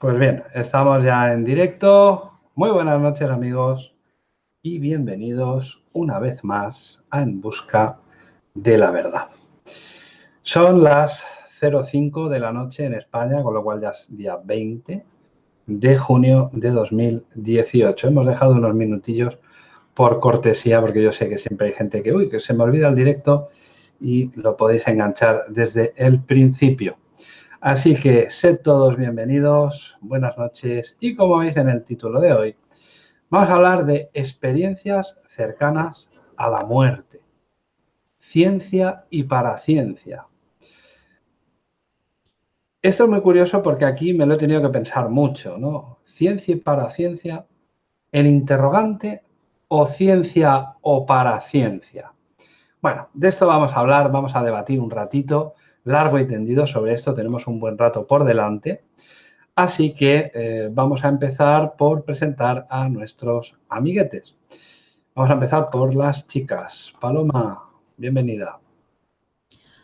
Pues bien, estamos ya en directo. Muy buenas noches amigos y bienvenidos una vez más a En Busca de la Verdad. Son las 05 de la noche en España, con lo cual ya es día 20 de junio de 2018. Hemos dejado unos minutillos por cortesía, porque yo sé que siempre hay gente que, uy, que se me olvida el directo y lo podéis enganchar desde el principio. Así que sed todos bienvenidos, buenas noches y como veis en el título de hoy, vamos a hablar de experiencias cercanas a la muerte, ciencia y paraciencia. Esto es muy curioso porque aquí me lo he tenido que pensar mucho, ¿no? Ciencia y paraciencia, el interrogante o ciencia o paraciencia. Bueno, de esto vamos a hablar, vamos a debatir un ratito largo y tendido sobre esto, tenemos un buen rato por delante. Así que eh, vamos a empezar por presentar a nuestros amiguetes. Vamos a empezar por las chicas. Paloma, bienvenida.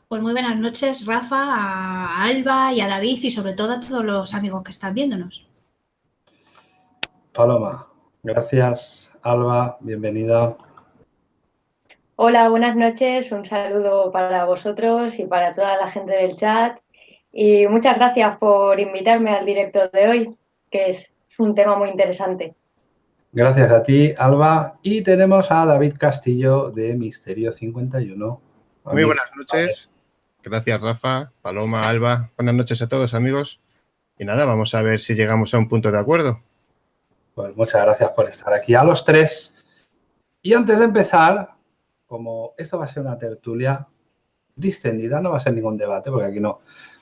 Pues muy buenas noches, Rafa, a Alba y a David y sobre todo a todos los amigos que están viéndonos. Paloma, gracias. Alba, bienvenida. Hola, buenas noches. Un saludo para vosotros y para toda la gente del chat. Y muchas gracias por invitarme al directo de hoy, que es un tema muy interesante. Gracias a ti, Alba. Y tenemos a David Castillo de Misterio 51. Muy buenas noches. Gracias, Rafa, Paloma, Alba. Buenas noches a todos, amigos. Y nada, vamos a ver si llegamos a un punto de acuerdo. Pues muchas gracias por estar aquí a los tres. Y antes de empezar, como esto va a ser una tertulia distendida, no va a ser ningún debate, porque aquí no,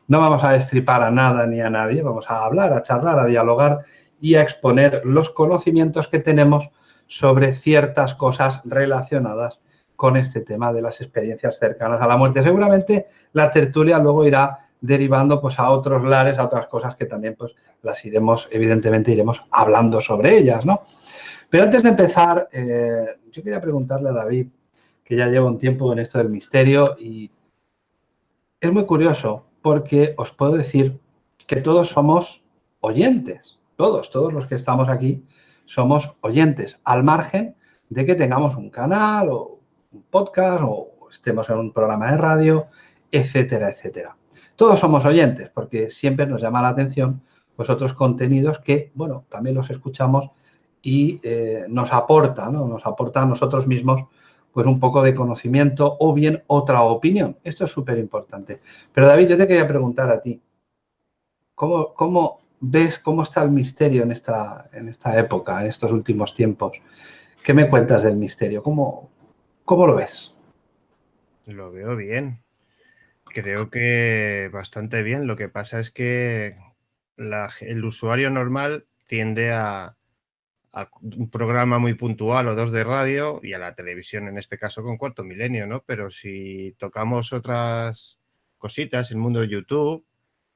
no vamos a destripar a nada ni a nadie, vamos a hablar, a charlar, a dialogar y a exponer los conocimientos que tenemos sobre ciertas cosas relacionadas con este tema de las experiencias cercanas a la muerte. Seguramente la tertulia luego irá derivando pues, a otros lares, a otras cosas que también pues, las iremos, evidentemente, iremos hablando sobre ellas, ¿no? Pero antes de empezar, eh, yo quería preguntarle a David, que ya lleva un tiempo en esto del misterio y es muy curioso porque os puedo decir que todos somos oyentes, todos, todos los que estamos aquí somos oyentes, al margen de que tengamos un canal o un podcast o estemos en un programa de radio, etcétera, etcétera. Todos somos oyentes porque siempre nos llama la atención pues otros contenidos que, bueno, también los escuchamos y eh, nos aporta, ¿no? Nos aporta a nosotros mismos pues un poco de conocimiento o bien otra opinión. Esto es súper importante. Pero David, yo te quería preguntar a ti, ¿cómo, ¿cómo, ves cómo está el misterio en esta, en esta época, en estos últimos tiempos? ¿Qué me cuentas del misterio? ¿Cómo, cómo lo ves? Lo veo bien. Creo que bastante bien. Lo que pasa es que el usuario normal tiende a, a un programa muy puntual o dos de radio y a la televisión, en este caso con Cuarto Milenio, ¿no? Pero si tocamos otras cositas, el mundo de YouTube,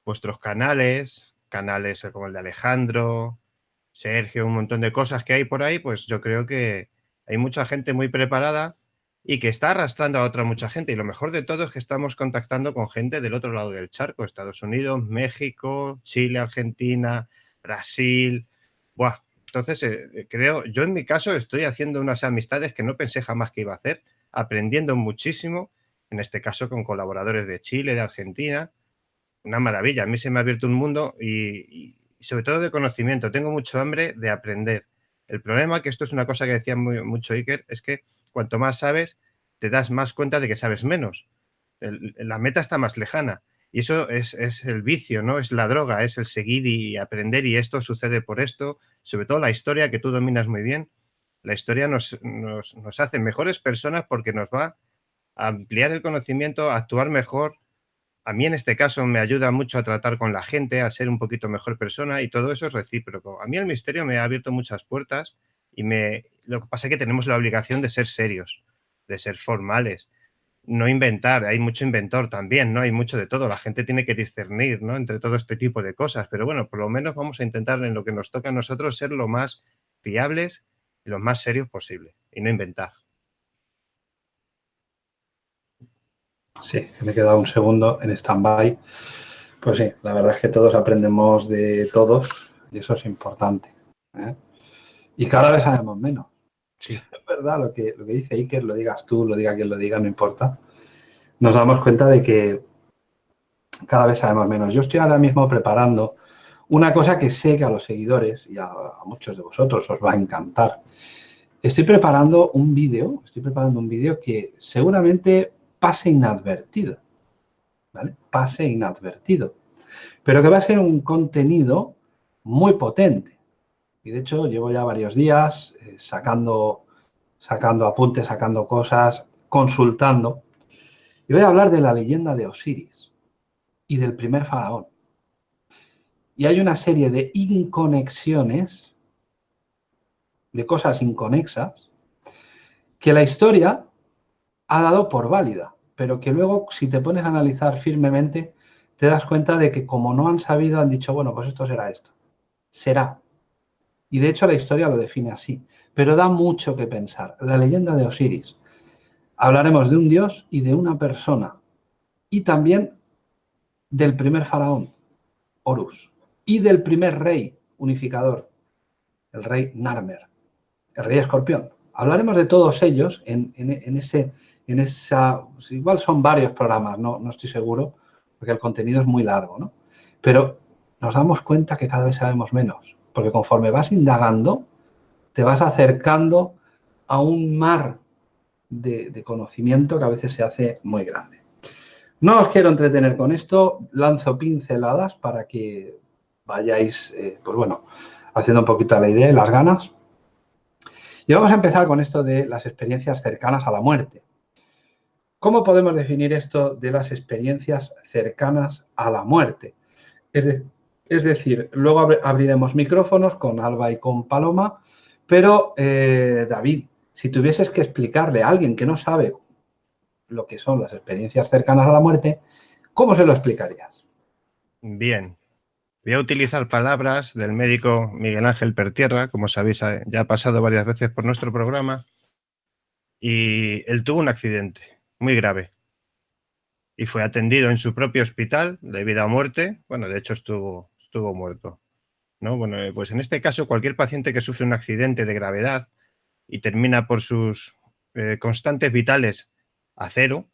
vuestros canales, canales como el de Alejandro, Sergio, un montón de cosas que hay por ahí, pues yo creo que hay mucha gente muy preparada y que está arrastrando a otra mucha gente. Y lo mejor de todo es que estamos contactando con gente del otro lado del charco, Estados Unidos, México, Chile, Argentina, Brasil. Buah, entonces, eh, eh, creo, yo en mi caso estoy haciendo unas amistades que no pensé jamás que iba a hacer, aprendiendo muchísimo, en este caso con colaboradores de Chile, de Argentina. Una maravilla, a mí se me ha abierto un mundo y, sobre todo de conocimiento. Tengo mucho hambre de aprender. El problema, que esto es una cosa que decía mucho Iker, es que cuanto más sabes, te das más cuenta de que sabes menos. la meta está más lejana. Y eso es, el vicio, ¿no? Es la droga, es el seguir y aprender y esto sucede por esto. Sobre todo la historia que tú dominas muy bien. La historia nos, nos, nos hace mejores personas porque nos va a ampliar el conocimiento, a actuar mejor. A mí en este caso me ayuda mucho a tratar con la gente, a ser un poquito mejor persona y todo eso es recíproco. A mí el misterio me ha abierto muchas puertas y me, lo que pasa es que tenemos la obligación de ser serios, de ser formales, no inventar, hay mucho inventor también, ¿no? Hay mucho de todo, la gente tiene que discernir, ¿no? Entre todo este tipo de cosas, pero bueno, por lo menos vamos a intentar en lo que nos toca a nosotros ser lo más fiables y lo más serios posible y no inventar. Sí, me he quedado un segundo en stand-by. Pues sí, la verdad es que todos aprendemos de todos y eso es importante. ¿eh? Y cada vez sabemos menos. Es verdad lo que, lo que dice Iker, lo digas tú, lo diga quien lo diga, no importa. Nos damos cuenta de que cada vez sabemos menos. Yo estoy ahora mismo preparando una cosa que sé que a los seguidores y a, a muchos de vosotros os va a encantar. Estoy preparando un vídeo, estoy preparando un vídeo que seguramente pase inadvertido, ¿vale? Pase inadvertido, pero que va a ser un contenido muy potente. Y de hecho llevo ya varios días eh, sacando, sacando apuntes, sacando cosas, consultando. Y voy a hablar de la leyenda de Osiris y del primer faraón. Y hay una serie de inconexiones, de cosas inconexas, que la historia ha dado por válida, pero que luego, si te pones a analizar firmemente, te das cuenta de que como no han sabido, han dicho, bueno, pues esto será esto. Será. Y de hecho la historia lo define así. Pero da mucho que pensar. La leyenda de Osiris. Hablaremos de un dios y de una persona. Y también del primer faraón, Horus. Y del primer rey unificador, el rey Narmer, el rey escorpión. Hablaremos de todos ellos en, ese, en esa... Igual son varios programas, no, no estoy seguro, porque el contenido es muy largo, ¿no? Pero nos damos cuenta que cada vez sabemos menos, porque conforme vas indagando, te vas acercando a un mar de, conocimiento que a veces se hace muy grande. No os quiero entretener con esto, lanzo pinceladas para que vayáis, eh, pues bueno, haciendo un poquito la idea y las ganas. Y vamos a empezar con esto de las experiencias cercanas a la muerte. ¿Cómo podemos definir esto de las experiencias cercanas a la muerte? Es, de, es decir, luego ab abriremos micrófonos con Alba y con Paloma, pero eh, David, si tuvieses que explicarle a alguien que no sabe lo que son las experiencias cercanas a la muerte, ¿cómo se lo explicarías? Bien, voy a utilizar palabras del médico Miguel Ángel Pertierra, como sabéis, ya ha pasado varias veces por nuestro programa, y él tuvo un accidente muy grave y fue atendido en su propio hospital de vida o muerte, bueno, de hecho estuvo, estuvo muerto. ¿no? Bueno, pues en este caso cualquier paciente que sufre un accidente de gravedad y termina por sus eh, constantes vitales a cero,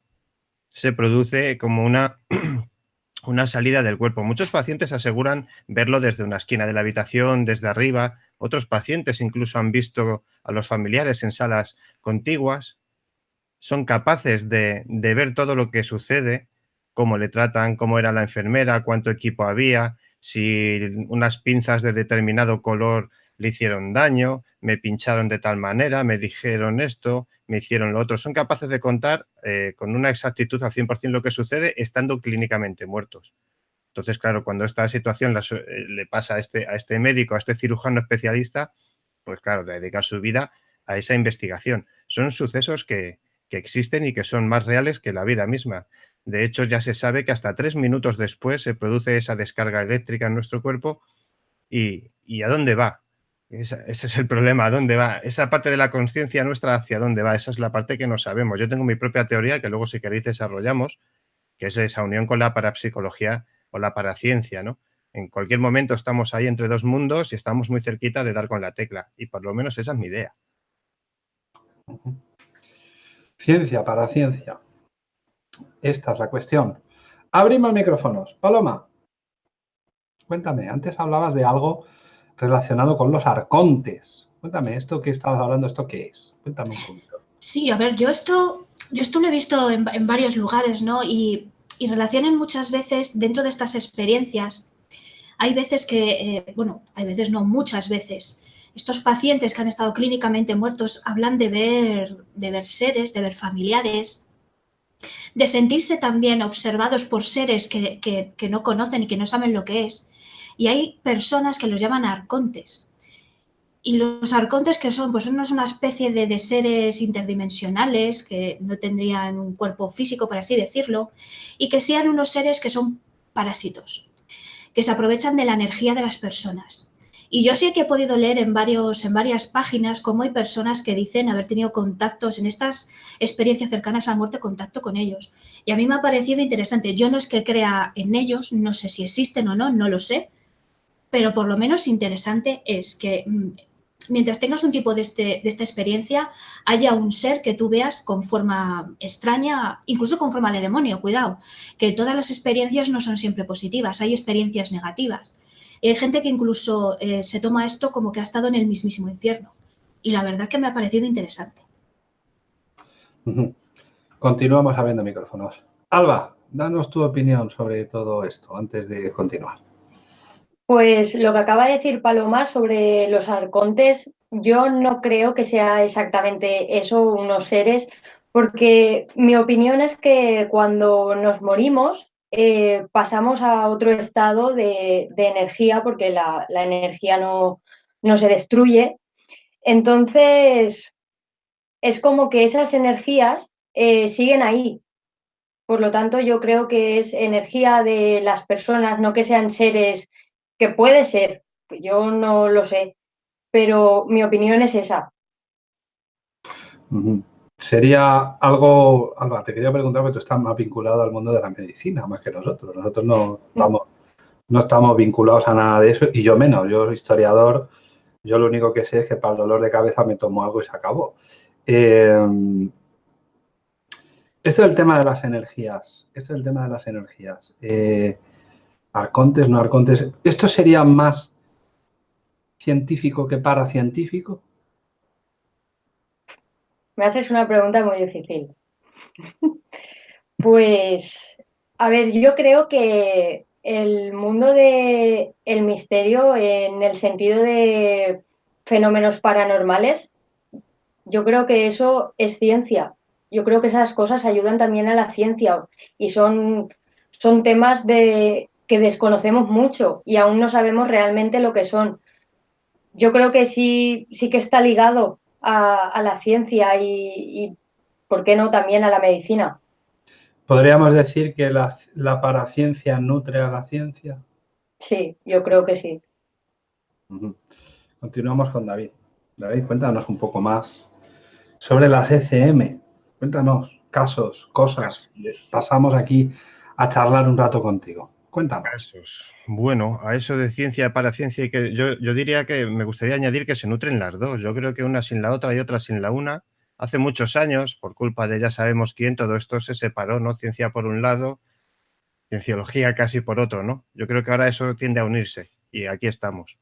se produce como una, una salida del cuerpo. Muchos pacientes aseguran verlo desde una esquina de la habitación, desde arriba. Otros pacientes incluso han visto a los familiares en salas contiguas. Son capaces de, de ver todo lo que sucede, cómo le tratan, cómo era la enfermera, cuánto equipo había, si unas pinzas de determinado color le hicieron daño, me pincharon de tal manera, me dijeron esto, me hicieron lo otro. Son capaces de contar eh, con una exactitud al 100% lo que sucede estando clínicamente muertos. Entonces, claro, cuando esta situación eh, le pasa a este, a este médico, a este cirujano especialista, pues claro, de dedicar su vida a esa investigación. Son sucesos que, que existen y que son más reales que la vida misma. De hecho, ya se sabe que hasta tres minutos después se produce esa descarga eléctrica en nuestro cuerpo y, y ¿a dónde va? Ese, es el problema, ¿a dónde va? Esa parte de la conciencia nuestra, ¿hacia dónde va? Esa es la parte que no sabemos. Yo tengo mi propia teoría, que luego si queréis desarrollamos, que es esa unión con la parapsicología o la paraciencia, ¿no? En cualquier momento estamos ahí entre dos mundos y estamos muy cerquita de dar con la tecla. Y por lo menos esa es mi idea. Ciencia, paraciencia. Esta es la cuestión. Abrimos micrófonos. Paloma, cuéntame, antes hablabas de algo relacionado con los arcontes. Cuéntame, esto que estabas hablando, ¿esto qué es? Cuéntame un poquito. Sí, a ver, yo esto, yo esto lo he visto en, varios lugares, ¿no? Y, y, muchas veces dentro de estas experiencias. Hay veces que, eh, bueno, hay veces no, muchas veces, estos pacientes que han estado clínicamente muertos hablan de ver, de ver seres, de ver familiares, de sentirse también observados por seres que, que, no conocen y que no saben lo que es y hay personas que los llaman arcontes. Y los arcontes que son, pues son una especie de, de, seres interdimensionales que no tendrían un cuerpo físico, por así decirlo, y que sean unos seres que son parásitos, que se aprovechan de la energía de las personas. Y yo sí que he podido leer en, varios, en varias páginas cómo hay personas que dicen haber tenido contactos en estas experiencias cercanas a la muerte, contacto con ellos. Y a mí me ha parecido interesante. Yo no es que crea en ellos, no sé si existen o no, no lo sé, pero por lo menos interesante es que mm, mientras tengas un tipo de, este, de, esta experiencia, haya un ser que tú veas con forma extraña, incluso con forma de demonio, cuidado, que todas las experiencias no son siempre positivas, hay experiencias negativas. Hay gente que incluso eh, se toma esto como que ha estado en el mismísimo infierno. Y la verdad que me ha parecido interesante. Continuamos abriendo micrófonos. Alba, danos tu opinión sobre todo esto antes de continuar. Pues lo que acaba de decir Paloma sobre los arcontes, yo no creo que sea exactamente eso, unos seres, porque mi opinión es que cuando nos morimos eh, pasamos a otro estado de, energía, porque la, energía no, se destruye. Entonces, es como que esas energías eh, siguen ahí. Por lo tanto, yo creo que es energía de las personas, no que sean seres que puede ser, yo no lo sé, pero mi opinión es esa. Sería algo, Alba, te quería preguntar, porque tú estás más vinculado al mundo de la medicina, más que nosotros. Nosotros no estamos, no estamos vinculados a nada de eso, y yo menos. Yo soy historiador, yo lo único que sé es que para el dolor de cabeza me tomo algo y se acabó. Eh, esto es el tema de las energías. Esto es el tema de las energías. Eh, Arcontes, no arcontes. ¿Esto sería más científico que paracientífico? Me haces una pregunta muy difícil. Pues, a ver, yo creo que el mundo del el misterio en el sentido de fenómenos paranormales, yo creo que eso es ciencia. Yo creo que esas cosas ayudan también a la ciencia y son, son temas de, que desconocemos mucho y aún no sabemos realmente lo que son. Yo creo que sí, sí que está ligado a, la ciencia y, ¿por qué no, también a la medicina? ¿Podríamos decir que la, la paraciencia nutre a la ciencia? Sí, yo creo que sí. Continuamos con David. David, cuéntanos un poco más sobre las ECM. Cuéntanos casos, cosas. Pasamos aquí a charlar un rato contigo. Cuéntanos. Bueno, a eso de ciencia para ciencia, que yo, yo, diría que me gustaría añadir que se nutren las dos. Yo creo que una sin la otra y otra sin la una. Hace muchos años, por culpa de ya sabemos quién, todo esto se separó, ¿no? Ciencia por un lado, cienciología casi por otro, ¿no? Yo creo que ahora eso tiende a unirse y aquí estamos.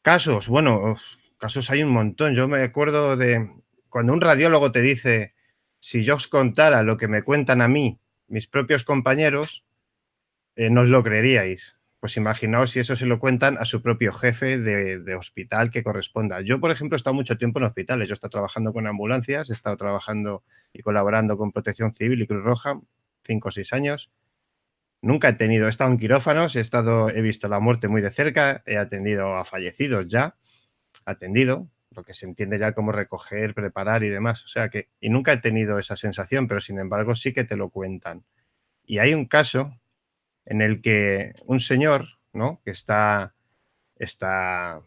Casos, bueno, casos hay un montón. Yo me acuerdo de cuando un radiólogo te dice, si yo os contara lo que me cuentan a mí mis propios compañeros, eh, no os lo creeríais. Pues imaginaos si eso se lo cuentan a su propio jefe de, hospital que corresponda. Yo, por ejemplo, he estado mucho tiempo en hospitales. Yo he estado trabajando con ambulancias, he estado trabajando y colaborando con Protección Civil y Cruz Roja, cinco o seis años. Nunca he tenido, he estado en quirófanos, he, estado, he visto la muerte muy de cerca, he atendido a fallecidos ya, atendido, lo que se entiende ya como recoger, preparar y demás. O sea que, y nunca he tenido esa sensación, pero sin embargo sí que te lo cuentan. Y hay un caso en el que un señor, ¿no? Que está, está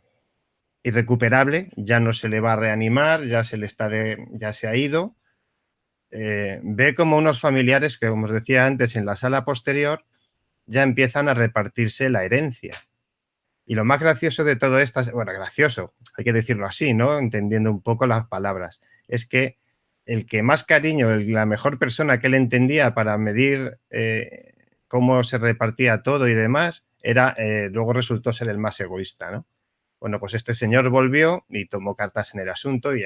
irrecuperable, ya no se le va a reanimar, ya se le está de, ya se ha ido, eh, ve como unos familiares que, como os decía antes, en la sala posterior, ya empiezan a repartirse la herencia. Y lo más gracioso de todo esto, bueno, gracioso, hay que decirlo así, ¿no? Entendiendo un poco las palabras, es que el que más cariño, la mejor persona que él entendía para medir eh, cómo se repartía todo y demás, era, eh, luego resultó ser el más egoísta, ¿no? Bueno, pues este señor volvió y tomó cartas en el asunto y,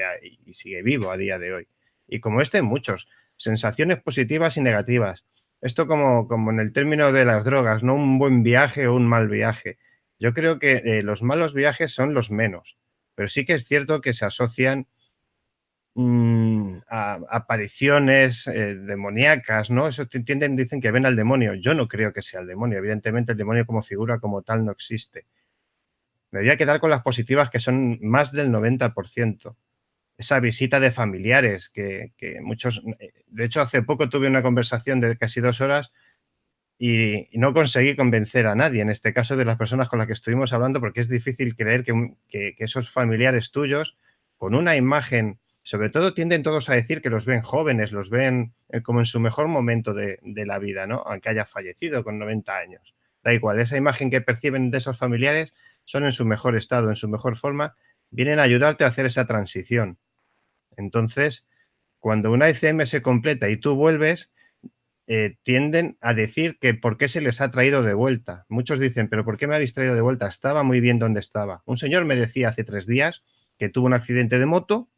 sigue vivo a día de hoy. Y como este, muchos. Sensaciones positivas y negativas. Esto como, como en el término de las drogas, no un buen viaje o un mal viaje. Yo creo que eh, los malos viajes son los menos, pero sí que es cierto que se asocian Mm, apariciones eh, demoníacas, ¿no? Eso entienden, dicen que ven al demonio. Yo no creo que sea el demonio. Evidentemente el demonio como figura como tal no existe. Me voy a quedar con las positivas que son más del 90%. Esa visita de familiares que, muchos... Eh, de hecho, hace poco tuve una conversación de casi dos horas y, no conseguí convencer a nadie, en este caso de las personas con las que estuvimos hablando, porque es difícil creer que esos familiares tuyos, con una imagen sobre todo tienden todos a decir que los ven jóvenes, los ven eh, como en su mejor momento de, la vida, ¿no? Aunque haya fallecido con 90 años. da igual, esa imagen que perciben de esos familiares son en su mejor estado, en su mejor forma, vienen a ayudarte a hacer esa transición. Entonces, cuando una ECM se completa y tú vuelves, eh, tienden a decir que por qué se les ha traído de vuelta. Muchos dicen, pero ¿por qué me habéis traído de vuelta? Estaba muy bien donde estaba. Un señor me decía hace tres días que tuvo un accidente de moto,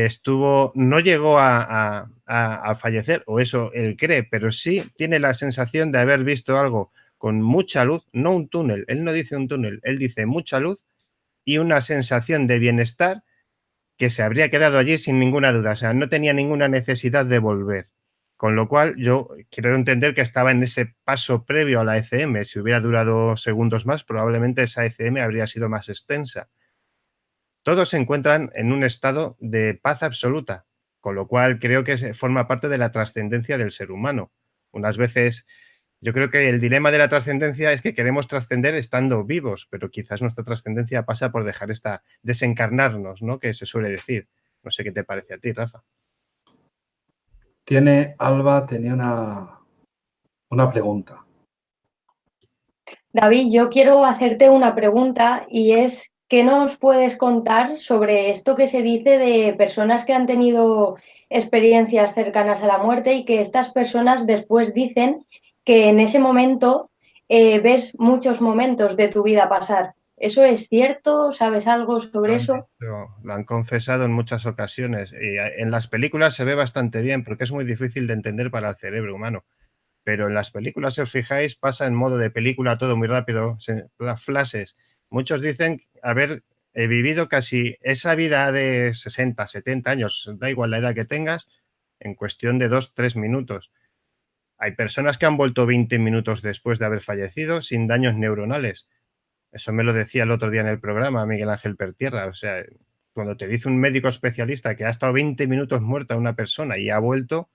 estuvo, no llegó a, a fallecer, o eso él cree, pero sí tiene la sensación de haber visto algo con mucha luz, no un túnel, él no dice un túnel, él dice mucha luz y una sensación de bienestar que se habría quedado allí sin ninguna duda, o sea, no tenía ninguna necesidad de volver. Con lo cual, yo quiero entender que estaba en ese paso previo a la ECM. Si hubiera durado segundos más, probablemente esa ECM habría sido más extensa. Todos se encuentran en un estado de paz absoluta, con lo cual creo que forma parte de la trascendencia del ser humano. Unas veces, yo creo que el dilema de la trascendencia es que queremos trascender estando vivos, pero quizás nuestra trascendencia pasa por dejar esta, desencarnarnos, ¿no? Que se suele decir. No sé qué te parece a ti, Rafa. Tiene, Alba tenía una, una pregunta. David, yo quiero hacerte una pregunta y es, ¿qué nos puedes contar sobre esto que se dice de personas que han tenido experiencias cercanas a la muerte y que estas personas después dicen que en ese momento eh, ves muchos momentos de tu vida pasar? ¿Eso es cierto? ¿Sabes algo sobre eso? Lo han confesado en muchas ocasiones. Y en las películas se ve bastante bien porque es muy difícil de entender para el cerebro humano. Pero en las películas, si os fijáis, pasa en modo de película todo muy rápido, las flashes. Muchos dicen haber vivido casi esa vida de 60, 70 años, da igual la edad que tengas, en cuestión de 2, 3 minutos. Hay personas que han vuelto 20 minutos después de haber fallecido sin daños neuronales eso me lo decía el otro día en el programa Miguel Ángel Pertierra. O sea, cuando te dice un médico especialista que ha estado 20 minutos muerta una persona y ha vuelto,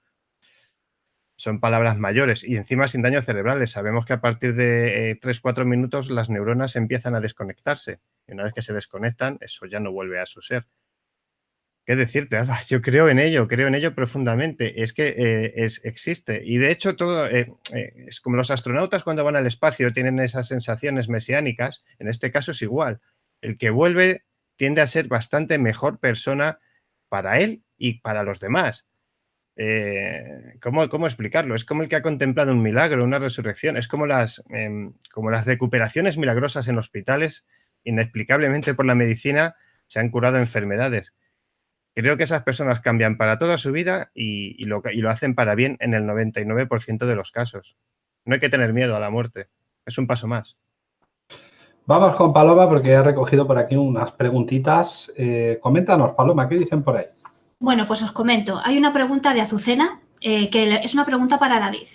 son palabras mayores y encima sin daños cerebrales. Sabemos que a partir de 3-4 eh, minutos las neuronas empiezan a desconectarse. Y una vez que se desconectan, eso ya no vuelve a su ser. ¿Qué decirte? Yo creo en ello, creo en ello profundamente. Es que eh, es, existe. Y de hecho, todo eh, es como los astronautas cuando van al espacio tienen esas sensaciones mesiánicas. En este caso es igual. El que vuelve tiende a ser bastante mejor persona para él y para los demás. ¿Cómo, ¿cómo, explicarlo? Es como el que ha contemplado un milagro, una resurrección. Es como las, em, como las recuperaciones milagrosas en hospitales, inexplicablemente por la medicina, se han curado enfermedades Creo que esas personas cambian para toda su vida y, lo, lo hacen para bien en el 99% de los casos. No hay que tener miedo a la muerte. Es un paso más. Vamos con Paloma porque he recogido por aquí unas preguntitas. Eh, coméntanos, Paloma, ¿qué dicen por ahí? Bueno, pues os comento. Hay una pregunta de Azucena eh, que es una pregunta para David.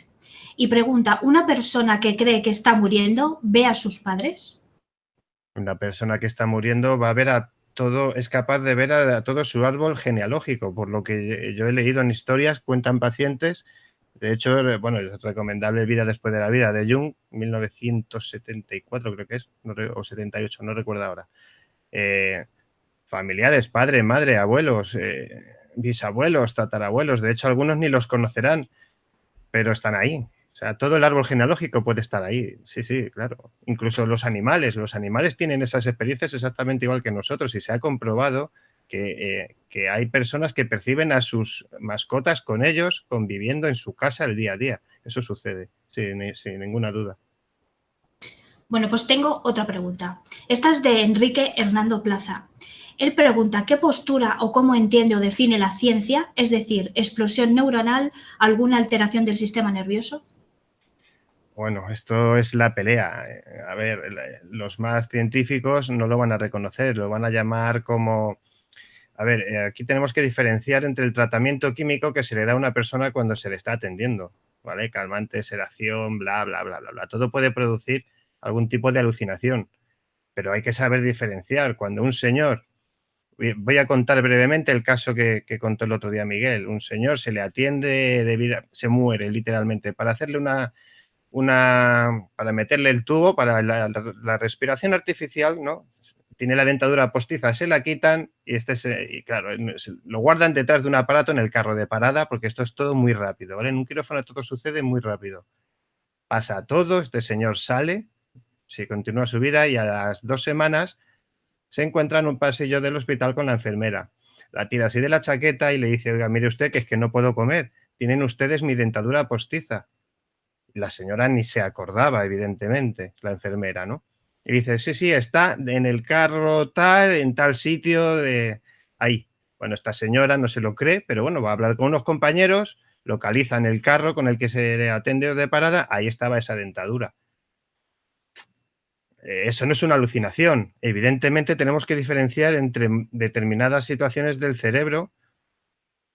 Y pregunta, ¿una persona que cree que está muriendo ve a sus padres? Una persona que está muriendo va a ver a todo es capaz de ver a, todo su árbol genealógico, por lo que yo he leído en historias, cuentan pacientes, de hecho, bueno, es recomendable Vida después de la vida de Jung, 1974 creo que es, o 78, no recuerdo ahora. Eh, familiares, padre, madre, abuelos, eh, bisabuelos, tatarabuelos, de hecho algunos ni los conocerán, pero están ahí. O sea, todo el árbol genealógico puede estar ahí. Sí, sí, claro. Incluso los animales. Los animales tienen esas experiencias exactamente igual que nosotros y se ha comprobado que, eh, hay personas que perciben a sus mascotas con ellos conviviendo en su casa el día a día. Eso sucede, sin, sin ninguna duda. Bueno, pues tengo otra pregunta. Esta es de Enrique Hernando Plaza. Él pregunta qué postura o cómo entiende o define la ciencia, es decir, explosión neuronal, alguna alteración del sistema nervioso. Bueno, esto es la pelea. Eh, a ver, los más científicos no lo van a reconocer, lo van a llamar como... A ver, eh, aquí tenemos que diferenciar entre el tratamiento químico que se le da a una persona cuando se le está atendiendo, ¿vale? Calmante, sedación, bla, bla, bla, bla, bla. Todo puede producir algún tipo de alucinación, pero hay que saber diferenciar. Cuando un señor, voy a contar brevemente el caso que, que contó el otro día Miguel, un señor se le atiende de vida, se muere literalmente, para hacerle una una, para meterle el tubo para la, respiración artificial, ¿no? Tiene la dentadura postiza, se la quitan y este se, y claro, lo guardan detrás de un aparato en el carro de parada porque esto es todo muy rápido, ¿vale? En un quirófano todo sucede muy rápido. pasa todo, este señor sale, se continúa su vida y a las dos semanas se encuentra en un pasillo del hospital con la enfermera. La tira así de la chaqueta y le dice, oiga, mire usted que es que no puedo comer, tienen ustedes mi dentadura postiza. La señora ni se acordaba, evidentemente, la enfermera, ¿no? Y dice, sí, sí, está en el carro tal, en tal sitio de ahí. Bueno, esta señora no se lo cree, pero bueno, va a hablar con unos compañeros, localizan el carro con el que se le atende de parada, ahí estaba esa dentadura. Eh, eso no es una alucinación. Evidentemente tenemos que diferenciar entre determinadas situaciones del cerebro,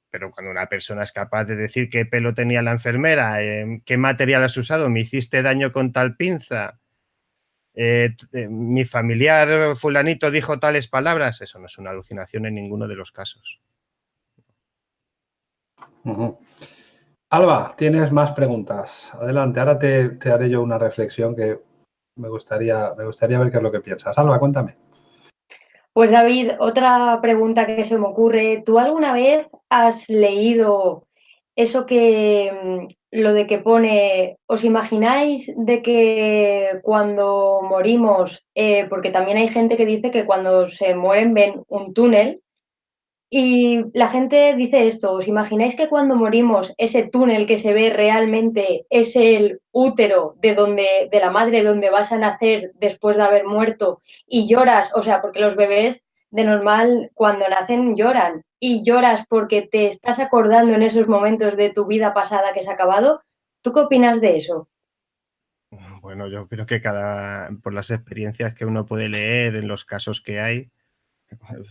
pero cuando una persona es capaz de decir qué pelo tenía la enfermera, eh, qué material has usado, me hiciste daño con tal pinza, eh, mi familiar fulanito dijo tales palabras, eso no es una alucinación en ninguno de los casos. Alba, tienes más preguntas. Adelante, ahora te, haré yo una reflexión que me gustaría, me gustaría ver qué es lo que piensas. Alba, cuéntame. Pues David, otra pregunta que se me ocurre. ¿Tú alguna vez has leído eso que mm, lo de que pone, ¿os imagináis de que cuando morimos, eh, porque también hay gente que dice que cuando se mueren ven un túnel y la gente dice esto, ¿os imagináis que cuando morimos ese túnel que se ve realmente es el útero de donde de la madre donde vas a nacer después de haber muerto y lloras, o sea, porque los bebés de normal cuando nacen lloran y lloras porque te estás acordando en esos momentos de tu vida pasada que se ha acabado? ¿Tú qué opinas de eso? Bueno, yo creo que cada por las experiencias que uno puede leer en los casos que hay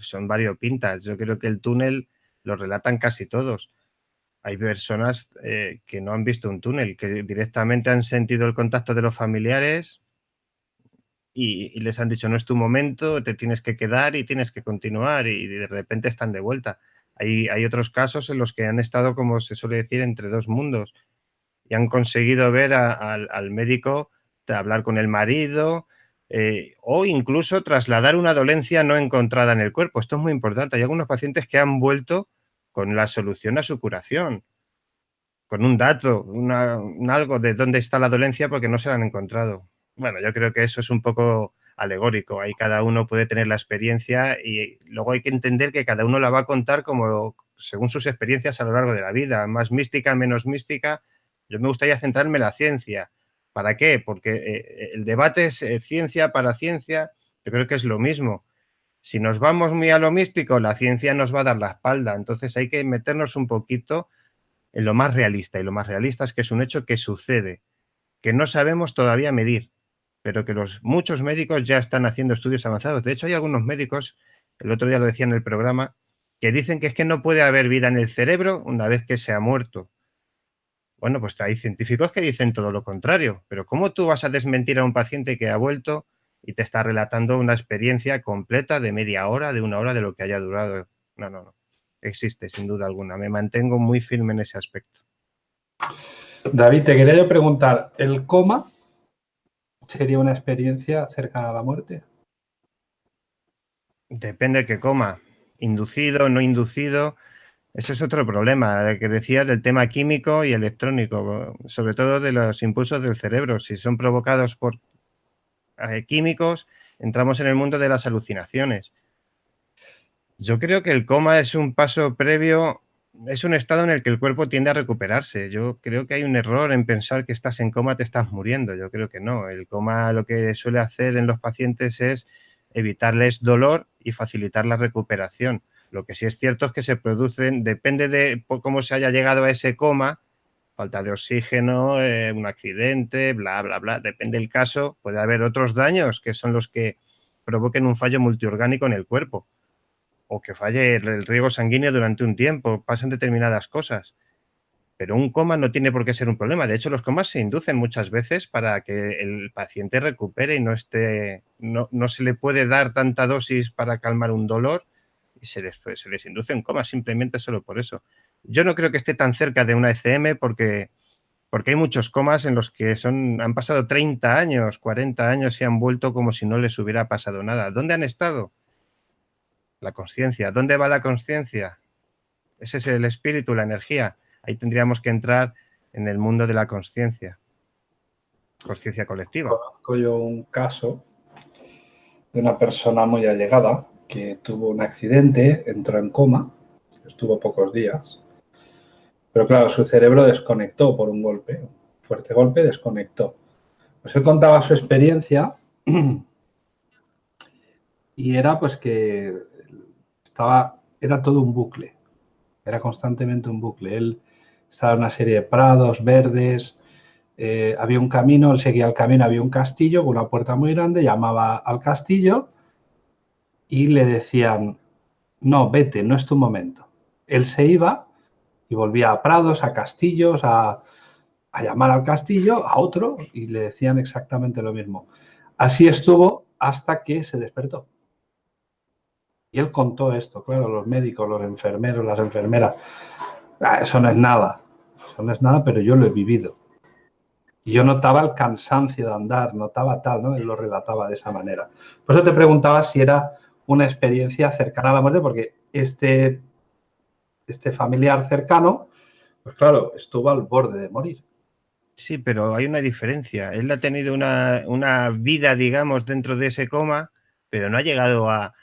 son variopintas. Yo creo que el túnel lo relatan casi todos. Hay personas eh, que no han visto un túnel, que directamente han sentido el contacto de los familiares y, les han dicho no es tu momento, te tienes que quedar y tienes que continuar y de repente están de vuelta. Hay, hay otros casos en los que han estado, como se suele decir, entre dos mundos y han conseguido ver al médico, hablar con el marido, eh, o incluso trasladar una dolencia no encontrada en el cuerpo. Esto es muy importante. Hay algunos pacientes que han vuelto con la solución a su curación, con un dato, un algo de dónde está la dolencia porque no se la han encontrado. Bueno, yo creo que eso es un poco alegórico. Ahí cada uno puede tener la experiencia y luego hay que entender que cada uno la va a contar como según sus experiencias a lo largo de la vida, más mística, menos mística. Yo me gustaría centrarme en la ciencia ¿Para qué? Porque eh, el debate es eh, ciencia para ciencia, yo creo que es lo mismo. Si nos vamos muy a lo místico, la ciencia nos va a dar la espalda, entonces hay que meternos un poquito en lo más realista, y lo más realista es que es un hecho que sucede, que no sabemos todavía medir, pero que los muchos médicos ya están haciendo estudios avanzados. De hecho, hay algunos médicos, el otro día lo decía en el programa, que dicen que es que no puede haber vida en el cerebro una vez que se ha muerto. Bueno, pues hay científicos que dicen todo lo contrario, pero ¿cómo tú vas a desmentir a un paciente que ha vuelto y te está relatando una experiencia completa de media hora, de una hora, de lo que haya durado? No, no, no. Existe, sin duda alguna. Me mantengo muy firme en ese aspecto. David, te quería yo preguntar, ¿el coma sería una experiencia cercana a la muerte? Depende de qué coma. Inducido, no inducido. Ese es otro problema que decía del tema químico y electrónico, sobre todo de los impulsos del cerebro. Si son provocados por eh, químicos, entramos en el mundo de las alucinaciones. Yo creo que el coma es un paso previo, es un estado en el que el cuerpo tiende a recuperarse. Yo creo que hay un error en pensar que estás en coma, te estás muriendo. Yo creo que no. El coma lo que suele hacer en los pacientes es evitarles dolor y facilitar la recuperación lo que sí es cierto es que se producen, depende de cómo se haya llegado a ese coma, falta de oxígeno, eh, un accidente, bla, bla, bla, depende del caso, puede haber otros daños que son los que provoquen un fallo multiorgánico en el cuerpo o que falle el riego sanguíneo durante un tiempo, pasan determinadas cosas. Pero un coma no tiene por qué ser un problema. De hecho, los comas se inducen muchas veces para que el paciente recupere y no esté, no, no se le puede dar tanta dosis para calmar un dolor y se les, pues, se les induce simplemente solo por eso. Yo no creo que esté tan cerca de una ECM porque, porque hay muchos comas en los que son, han pasado 30 años, 40 años y han vuelto como si no les hubiera pasado nada. ¿Dónde han estado? La conciencia. ¿Dónde va la conciencia? Ese es el espíritu, la energía. Ahí tendríamos que entrar en el mundo de la conciencia. conciencia colectiva. Conozco yo un caso de una persona muy allegada que tuvo un accidente, entró en coma, estuvo pocos días, pero claro, su cerebro desconectó por un golpe, un fuerte golpe, desconectó. Pues él contaba su experiencia y era pues que estaba, era todo un bucle, era constantemente un bucle. Él estaba en una serie de prados verdes, eh, había un camino, él seguía el camino, había un castillo con una puerta muy grande, llamaba al castillo y le decían, no, vete, no es tu momento. Él se iba y volvía a prados, a castillos, a, llamar al castillo, a otro, y le decían exactamente lo mismo. Así estuvo hasta que se despertó. Y él contó esto, claro, los médicos, los enfermeros, las enfermeras. Ah, eso no es nada, eso no es nada, pero yo lo he vivido. Y yo notaba el cansancio de andar, notaba tal, ¿no? Él lo relataba de esa manera. Por eso te preguntaba si era una experiencia cercana a la muerte, porque este, este familiar cercano, pues claro, estuvo al borde de morir. Sí, pero hay una diferencia. Él ha tenido una, una vida, digamos, dentro de ese coma, pero no ha llegado a,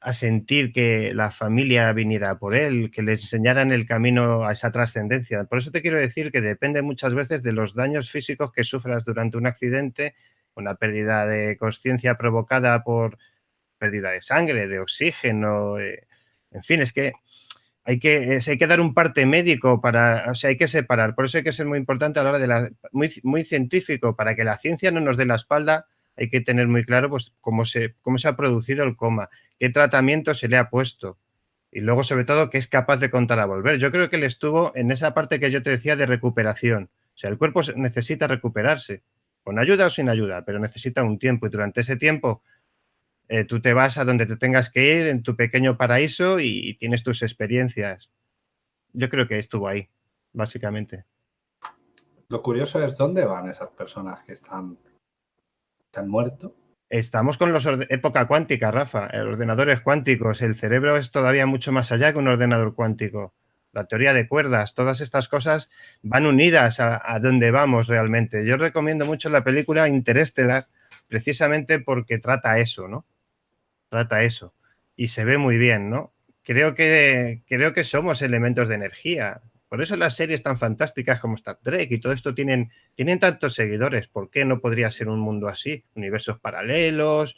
a sentir que la familia viniera por él, que le enseñaran el camino a esa trascendencia. Por eso te quiero decir que depende muchas veces de los daños físicos que sufras durante un accidente, una pérdida de conciencia provocada por pérdida de sangre, de oxígeno, eh, en fin, es que hay que, hay que dar un parte médico para, o sea, hay que separar. Por eso hay que ser muy importante a la hora de la, muy, muy científico, para que la ciencia no nos dé la espalda hay que tener muy claro pues, cómo, se, cómo se ha producido el coma, qué tratamiento se le ha puesto y luego, sobre todo, que es capaz de contar a volver. Yo creo que él estuvo en esa parte que yo te decía de recuperación. O sea, el cuerpo necesita recuperarse, con ayuda o sin ayuda, pero necesita un tiempo y durante ese tiempo eh, tú te vas a donde te tengas que ir, en tu pequeño paraíso y, tienes tus experiencias. Yo creo que estuvo ahí, básicamente. Lo curioso es dónde van esas personas que están han muerto. Estamos con los época cuántica, Rafa, ordenadores cuánticos. El cerebro es todavía mucho más allá que un ordenador cuántico. La teoría de cuerdas, todas estas cosas van unidas a, a donde vamos realmente. Yo recomiendo mucho la película Interestelar precisamente porque trata eso, ¿no? Trata eso. Y se ve muy bien, ¿no? Creo que, creo que somos elementos de energía. Por eso las series tan fantásticas como Star Trek y todo esto tienen, tienen tantos seguidores. ¿Por qué no podría ser un mundo así? Universos paralelos,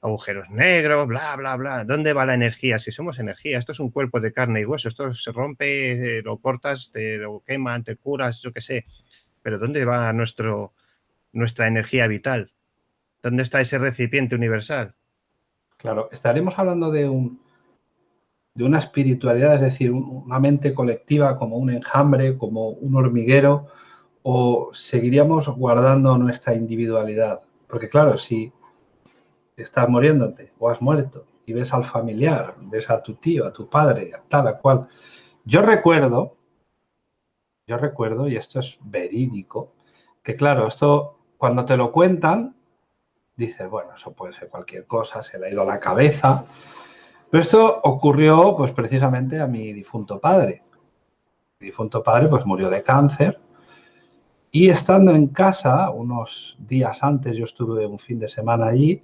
agujeros negros, bla, bla, bla. ¿Dónde va la energía? Si somos energía, esto es un cuerpo de carne y hueso, esto se rompe, eh, lo cortas, te lo queman, te curas, yo qué sé. Pero ¿dónde va nuestro, nuestra energía vital? ¿Dónde está ese recipiente universal? Claro, estaremos hablando de un, de una espiritualidad, es decir, una mente colectiva como un enjambre, como un hormiguero, o seguiríamos guardando nuestra individualidad? Porque claro, si estás muriéndote o has muerto y ves al familiar, ves a tu tío, a tu padre, a tal, cual. Yo recuerdo, yo recuerdo, y esto es verídico, que claro, esto cuando te lo cuentan, dices, bueno, eso puede ser cualquier cosa, se le ha ido la cabeza, pero esto ocurrió pues precisamente a mi difunto padre. Mi difunto padre pues murió de cáncer. Y estando en casa, unos días antes, yo estuve un fin de semana allí,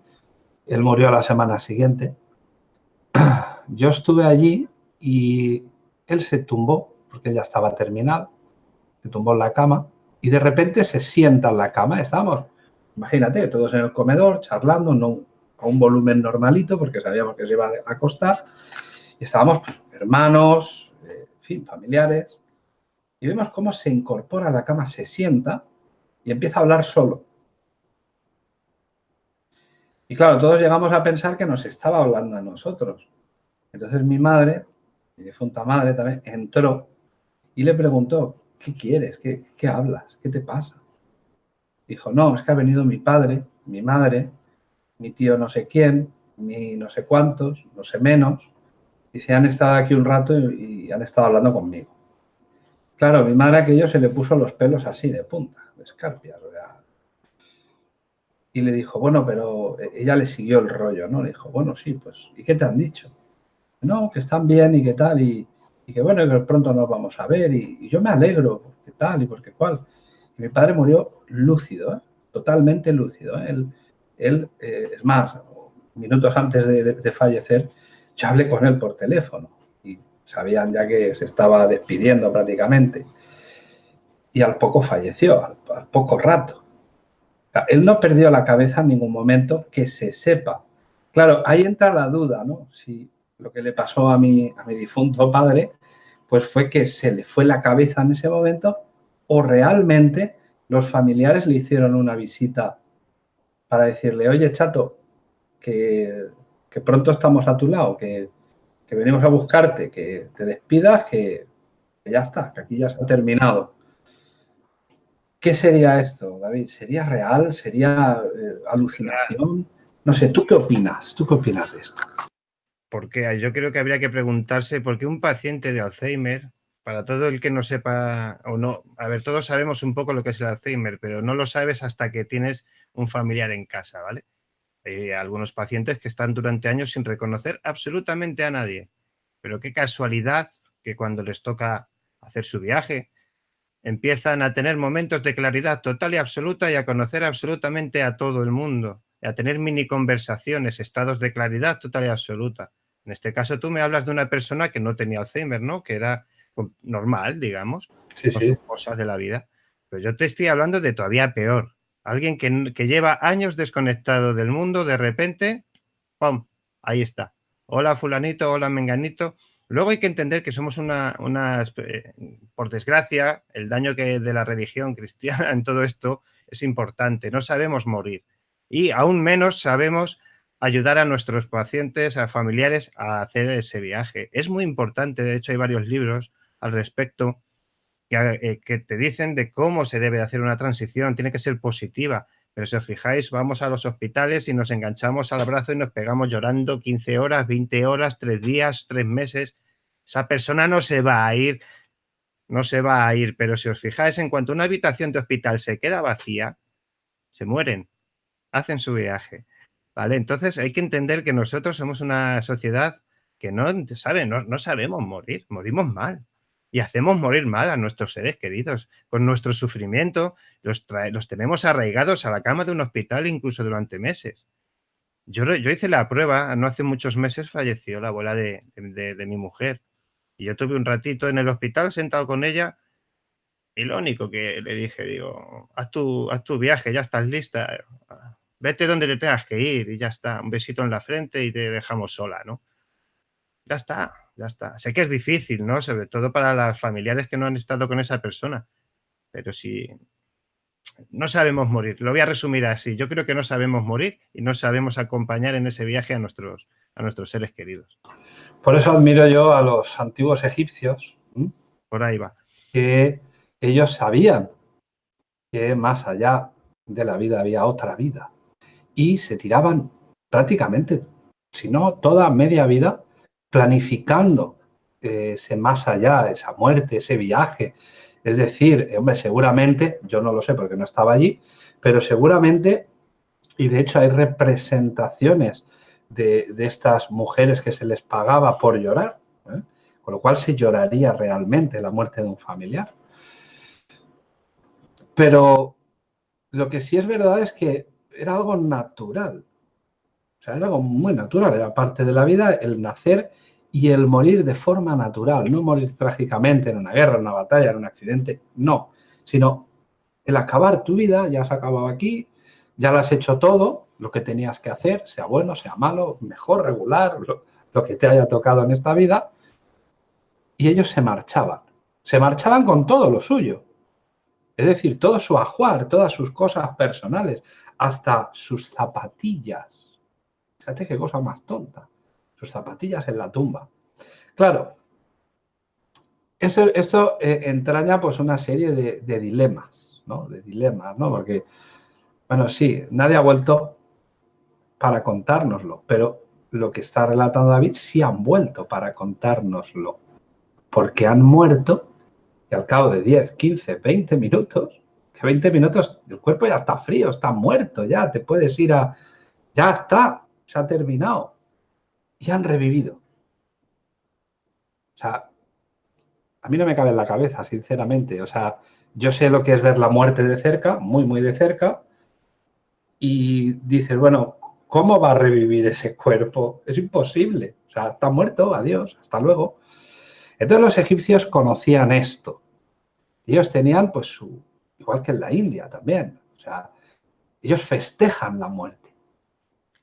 él murió a la semana siguiente, yo estuve allí y él se tumbó, porque ya estaba terminal, se tumbó en la cama y de repente se sienta en la cama, estábamos, imagínate, todos en el comedor, charlando, no, a un volumen normalito porque sabíamos que se iba a acostar estábamos pues, hermanos, eh, fin, familiares y vemos cómo se incorpora a la cama, se sienta y empieza a hablar solo. Y claro, todos llegamos a pensar que nos estaba hablando a nosotros. Entonces mi madre, mi difunta madre también, entró y le preguntó, ¿qué quieres? ¿Qué, qué hablas? ¿Qué te pasa? Dijo, no, es que ha venido mi padre, mi madre, mi tío no sé quién, mi no sé cuántos, no sé menos. y se han estado aquí un rato y, han estado hablando conmigo. Claro, mi madre aquello se le puso los pelos así de punta, de escarpias. Y le dijo, bueno, pero ella le siguió el rollo, ¿no? Le dijo, bueno, sí, pues, ¿y qué te han dicho? No, que están bien y qué tal, y, que bueno, que pronto nos vamos a ver, y, yo me alegro, ¿qué tal y por qué cuál? Y mi padre murió lúcido, ¿eh? totalmente lúcido. ¿eh? Él, eh, es más, minutos antes de, fallecer, yo hablé con él por teléfono y sabían ya que se estaba despidiendo prácticamente. Y al poco falleció, al, poco rato. él no perdió la cabeza en ningún momento que se sepa. Claro, ahí entra la duda, ¿no? Si lo que le pasó a mi, a mi difunto padre, pues fue que se le fue la cabeza en ese momento o realmente los familiares le hicieron una visita para decirle, oye, chato, que, pronto estamos a tu lado, que, venimos a buscarte, que te despidas, que, ya está, que aquí ya se ha terminado. ¿Qué sería esto, David? ¿Sería real? ¿Sería eh, alucinación? No sé, ¿tú qué opinas? ¿Tú qué opinas de esto? Porque yo creo que habría que preguntarse por qué un paciente de Alzheimer, para todo el que no sepa o no, a ver, todos sabemos un poco lo que es el Alzheimer, pero no lo sabes hasta que tienes un familiar en casa, ¿vale? Hay algunos pacientes que están durante años sin reconocer absolutamente a nadie. Pero qué casualidad que cuando les toca hacer su viaje, empiezan a tener momentos de claridad total y absoluta y a conocer absolutamente a todo el mundo, a tener mini conversaciones, estados de claridad total y absoluta. En este caso tú me hablas de una persona que no tenía Alzheimer, ¿no? Que era normal, digamos, sí, sí. cosas de la vida. Pero yo te estoy hablando de todavía peor, Alguien que, lleva años desconectado del mundo, de repente, ¡pum! Ahí está. Hola fulanito, hola menganito. Luego hay que entender que somos una, eh, por desgracia, el daño que de la religión cristiana en todo esto es importante. No sabemos morir y aún menos sabemos ayudar a nuestros pacientes, a familiares a hacer ese viaje. Es muy importante, de hecho hay varios libros al respecto eh, que, te dicen de cómo se debe hacer una transición, tiene que ser positiva. Pero si os fijáis, vamos a los hospitales y nos enganchamos al brazo y nos pegamos llorando 15 horas, 20 horas, 3 días, 3 meses. Esa persona no se va a ir, no se va a ir. Pero si os fijáis, en cuanto una habitación de hospital se queda vacía, se mueren, hacen su viaje. ¿Vale? Entonces hay que entender que nosotros somos una sociedad que no, sabe, no, no sabemos morir, morimos mal y hacemos morir mal a nuestros seres queridos. Con nuestro sufrimiento los, los tenemos arraigados a la cama de un hospital incluso durante meses. Yo, yo hice la prueba, no hace muchos meses falleció la abuela de, mi mujer. Y yo tuve un ratito en el hospital sentado con ella y lo único que le dije, digo, haz tu, haz tu viaje, ya estás lista, vete donde te tengas que ir y ya está, un besito en la frente y te dejamos sola, ¿no? Ya está, ya está. Sé que es difícil, ¿no? Sobre todo para las familiares que no han estado con esa persona. Pero si no sabemos morir, lo voy a resumir así. Yo creo que no sabemos morir y no sabemos acompañar en ese viaje a nuestros, a nuestros seres queridos. Por eso admiro yo a los antiguos egipcios. Por ahí va. Que ellos sabían que más allá de la vida había otra vida. Y se tiraban prácticamente, si no toda media vida, planificando ese más allá, esa muerte, ese viaje. Es decir, eh, hombre, seguramente, yo no lo sé porque no estaba allí, pero seguramente, y de hecho hay representaciones de, estas mujeres que se les pagaba por llorar, ¿eh? con lo cual se lloraría realmente la muerte de un familiar. Pero lo que sí es verdad es que era algo natural. O sea, era algo muy natural, era parte de la vida el nacer y el morir de forma natural, no morir trágicamente en una guerra, en una batalla, en un accidente, no, sino el acabar tu vida, ya has acabado aquí, ya lo has hecho todo, lo que tenías que hacer, sea bueno, sea malo, mejor, regular, lo, que te haya tocado en esta vida, y ellos se marchaban. Se marchaban con todo lo suyo. Es decir, todo su ajuar, todas sus cosas personales, hasta sus zapatillas. Fíjate qué cosa más tonta sus zapatillas en la tumba. Claro, eso, esto eh, entraña pues una serie de, dilemas, ¿no? De dilemas, ¿no? Porque, bueno, sí, nadie ha vuelto para contárnoslo, pero lo que está relatando David sí han vuelto para contárnoslo, porque han muerto y al cabo de 10, 15, 20 minutos, que 20 minutos el cuerpo ya está frío, está muerto, ya te puedes ir a... Ya está, se ha terminado y han revivido. O sea, a mí no me cabe en la cabeza, sinceramente. O sea, yo sé lo que es ver la muerte de cerca, muy, muy de cerca, y dices, bueno, ¿cómo va a revivir ese cuerpo? Es imposible. O sea, está muerto, adiós, hasta luego. Entonces los egipcios conocían esto. Ellos tenían, pues, su, igual que en la India también. O sea, ellos festejan la muerte.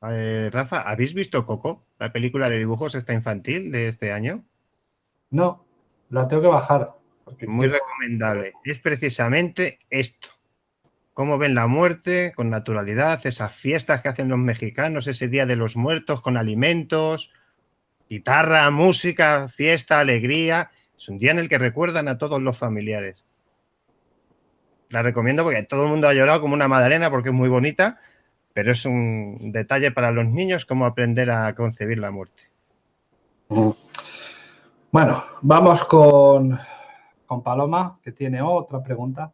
Eh, Rafa, ¿habéis visto Coco, la película de dibujos esta infantil de este año? No, la tengo que bajar. Muy recomendable. Es precisamente esto. Cómo ven la muerte con naturalidad, esas fiestas que hacen los mexicanos, ese Día de los Muertos con alimentos, guitarra, música, fiesta, alegría. Es un día en el que recuerdan a todos los familiares. La recomiendo porque todo el mundo ha llorado como una madalena porque es muy bonita, pero es un detalle para los niños cómo aprender a concebir la muerte. Bueno, vamos con, con Paloma, que tiene otra pregunta.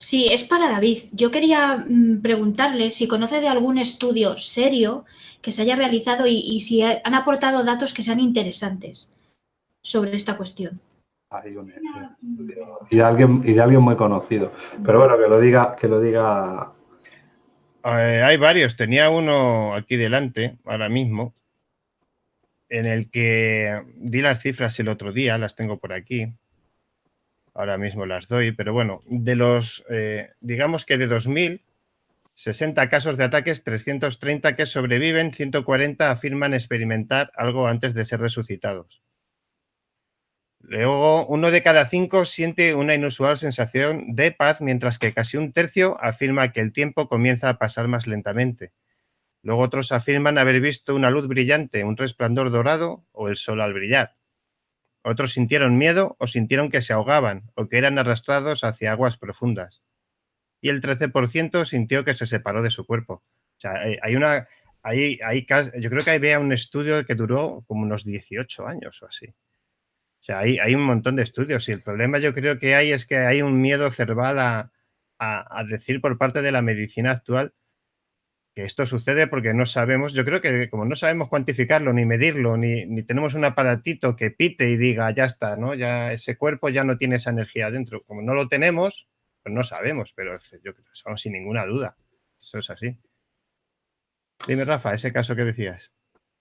Sí, es para David. Yo quería mm, preguntarle si conoce de algún estudio serio que se haya realizado y, si han aportado datos que sean interesantes sobre esta cuestión. y, de alguien, y de alguien muy conocido. Pero bueno, que lo diga, que lo diga. Eh, hay varios. Tenía uno aquí delante, ahora mismo, en el que di las cifras el otro día, las tengo por aquí ahora mismo las doy, pero bueno, de los, eh, digamos que de 2.000, 60 casos de ataques, 330 que sobreviven, 140 afirman experimentar algo antes de ser resucitados. Luego, uno de cada cinco siente una inusual sensación de paz, mientras que casi un tercio afirma que el tiempo comienza a pasar más lentamente. Luego otros afirman haber visto una luz brillante, un resplandor dorado o el sol al brillar. Otros sintieron miedo o sintieron que se ahogaban o que eran arrastrados hacia aguas profundas. Y el 13% sintió que se separó de su cuerpo. O sea, hay una... Hay, hay, yo creo que había un estudio que duró como unos 18 años o así. O sea, hay, un montón de estudios y el problema yo creo que hay es que hay un miedo cerval a, decir por parte de la medicina actual que esto sucede porque no sabemos, yo creo que como no sabemos cuantificarlo, ni medirlo, ni, tenemos un aparatito que pite y diga, ya está, ¿no? Ya ese cuerpo ya no tiene esa energía dentro. Como no lo tenemos, pues no sabemos, pero yo creo sin ninguna duda. Eso es así. Dime, Rafa, ese caso que decías.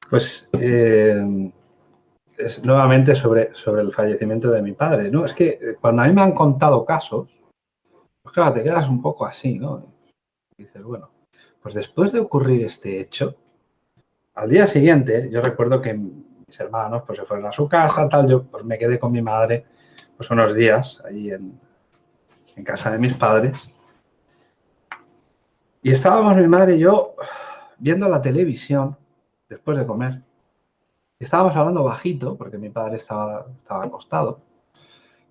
Pues eh, nuevamente sobre, sobre el fallecimiento de mi padre, ¿no? Es que eh, cuando a mí me han contado casos, pues claro, te quedas un poco así, ¿no? dices, bueno, pues después de ocurrir este hecho, al día siguiente, yo recuerdo que mis hermanos pues, se fueron a su casa, tal, yo pues, me quedé con mi madre pues, unos días allí en, en casa de mis padres. Y estábamos mi madre y yo viendo la televisión después de comer. Estábamos hablando bajito, porque mi padre estaba, estaba acostado,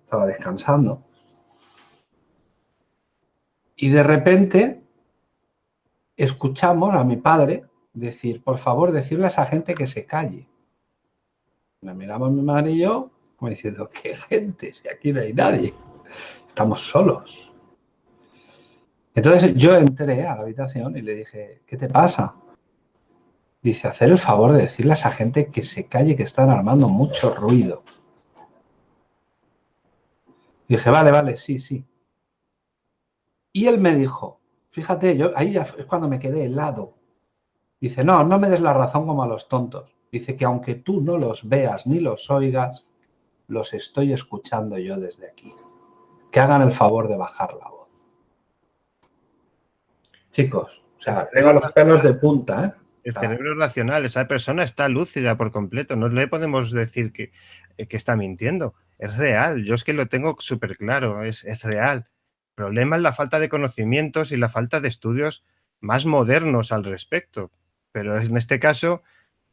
estaba descansando. Y de repente escuchamos a mi padre decir, por favor, decirle a esa gente que se calle. Me miramos mi madre y yo, como diciendo, ¿qué gente? Si aquí no hay nadie. Estamos solos. Entonces yo entré a la habitación y le dije, ¿qué te pasa? Dice, hacer el favor de decirle a esa gente que se calle, que están armando mucho ruido. dije, vale, vale, sí, sí. Y él me dijo, Fíjate, yo ahí ya es cuando me quedé helado. Dice, no, no me des la razón como a los tontos. Dice que aunque tú no los veas ni los oigas, los estoy escuchando yo desde aquí. Que hagan el favor de bajar la voz. Chicos, o sea, tengo los pelos de punta, ¿eh? El cerebro racional, esa persona está lúcida por completo. No le podemos decir que, que está mintiendo. Es real. Yo es que lo tengo súper claro. Es, es real problema es la falta de conocimientos y la falta de estudios más modernos al respecto. Pero en este caso,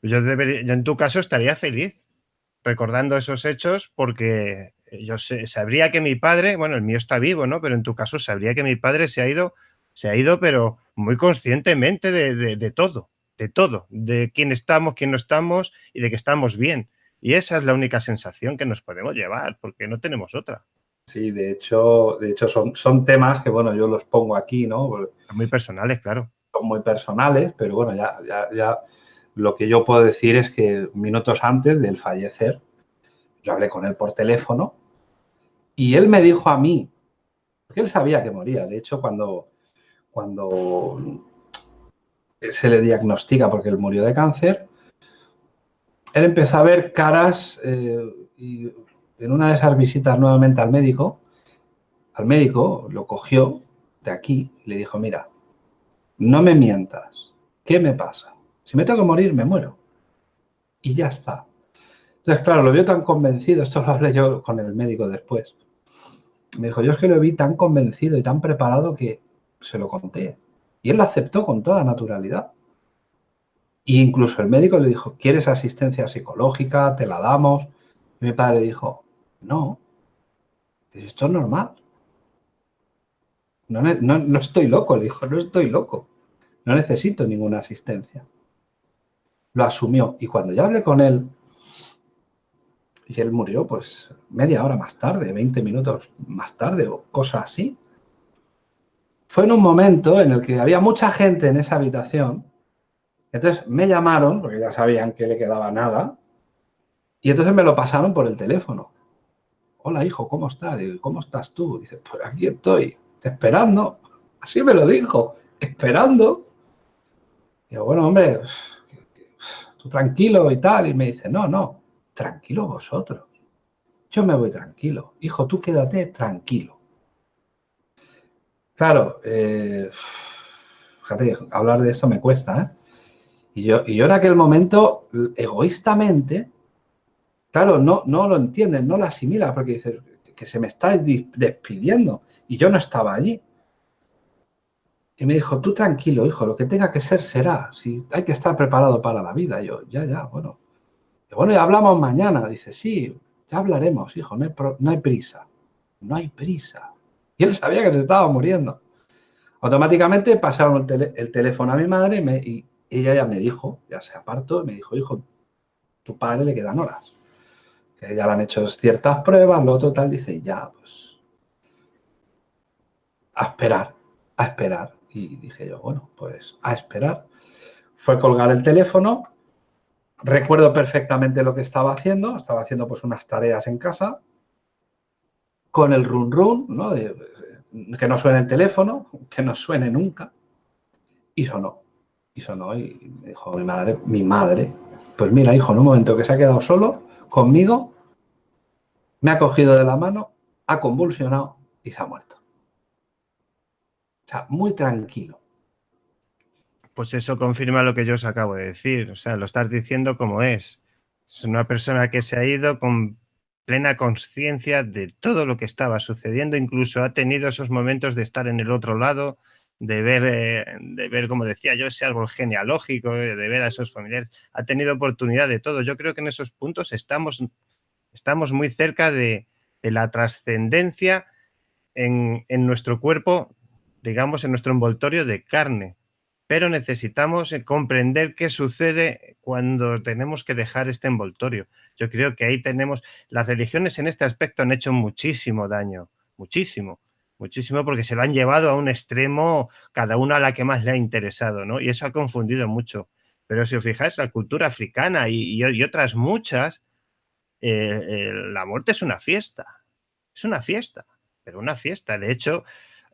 yo, debería, en tu caso estaría feliz recordando esos hechos porque yo sabría que mi padre, bueno, el mío está vivo, ¿no? Pero en tu caso sabría que mi padre se ha ido, se ha ido, pero muy conscientemente de, de todo, de todo, de quién estamos, quién no estamos y de que estamos bien. Y esa es la única sensación que nos podemos llevar, porque no tenemos otra. Sí, de hecho, de hecho son, son temas que, bueno, yo los pongo aquí, ¿no? Son muy personales, claro. Son muy personales, pero bueno, ya, ya, ya lo que yo puedo decir es que minutos antes del fallecer, yo hablé con él por teléfono y él me dijo a mí, porque él sabía que moría, de hecho, cuando, cuando se le diagnostica porque él murió de cáncer, él empezó a ver caras eh, y en una de esas visitas nuevamente al médico, al médico lo cogió de aquí y le dijo, mira, no me mientas, ¿qué me pasa? Si me tengo que morir, me muero. Y ya está. Entonces, claro, lo vio tan convencido, esto lo hablé yo con el médico después. Me dijo, yo es que lo vi tan convencido y tan preparado que se lo conté. Y él lo aceptó con toda naturalidad. E incluso el médico le dijo, ¿quieres asistencia psicológica? Te la damos. Mi padre dijo, no, esto es normal. No, estoy loco, le dijo, no estoy loco. No necesito ninguna asistencia. Lo asumió. Y cuando ya hablé con él, y él murió pues media hora más tarde, 20 minutos más tarde o cosas así, fue en un momento en el que había mucha gente en esa habitación. Entonces me llamaron, porque ya sabían que le quedaba nada, y entonces me lo pasaron por el teléfono. Hola, hijo, ¿cómo estás? ¿cómo estás tú? Dice, pues aquí estoy, esperando. Así me lo dijo, esperando. Digo, bueno, hombre, tú tranquilo y tal. Y me dice, no, no, tranquilo vosotros. Yo me voy tranquilo. Hijo, tú quédate tranquilo. Claro, eh, fíjate, hablar de esto me cuesta, ¿eh? Y yo, y yo en aquel momento, egoístamente, claro, no, no lo entienden, no lo asimilas, porque dices que se me está despidiendo y yo no estaba allí. Y me dijo, tú tranquilo, hijo, lo que tenga que ser será. Si hay que estar preparado para la vida. yo, ya, ya, bueno. Y bueno, ya hablamos mañana. Dice, sí, ya hablaremos, hijo, no hay prisa. No hay prisa. Y él sabía que se estaba muriendo. Automáticamente pasaron el, teléfono a mi madre y, ella ya me dijo, ya se apartó, me dijo, hijo, tu padre le quedan horas. Que ya le han hecho ciertas pruebas, lo otro tal, dice, ya, pues, a esperar, a esperar. Y dije yo, bueno, pues a esperar. Fue colgar el teléfono, recuerdo perfectamente lo que estaba haciendo, estaba haciendo pues unas tareas en casa, con el run run, ¿no? que no suene el teléfono, que no suene nunca. Y sonó. Y sonó y dijo mi madre, mi madre, pues mira, hijo, en un momento que se ha quedado solo conmigo, me ha cogido de la mano, ha convulsionado y se ha muerto. O sea, muy tranquilo. Pues eso confirma lo que yo os acabo de decir. O sea, lo estás diciendo como es. Es una persona que se ha ido con plena conciencia de todo lo que estaba sucediendo, incluso ha tenido esos momentos de estar en el otro lado, de ver, eh, de ver como decía yo, ese árbol genealógico, de ver a esos familiares, ha tenido oportunidad de todo. Yo creo que en esos puntos estamos, estamos muy cerca de, la trascendencia en, en nuestro cuerpo, digamos, en nuestro envoltorio de carne, pero necesitamos eh, comprender qué sucede cuando tenemos que dejar este envoltorio. Yo creo que ahí tenemos, las religiones en este aspecto han hecho muchísimo daño, muchísimo, muchísimo porque se lo han llevado a un extremo, cada una a la que más le ha interesado, ¿no? Y eso ha confundido mucho. Pero si os fijáis, la cultura africana y, otras muchas, eh, eh, la muerte es una fiesta, es una fiesta, pero una fiesta. De hecho,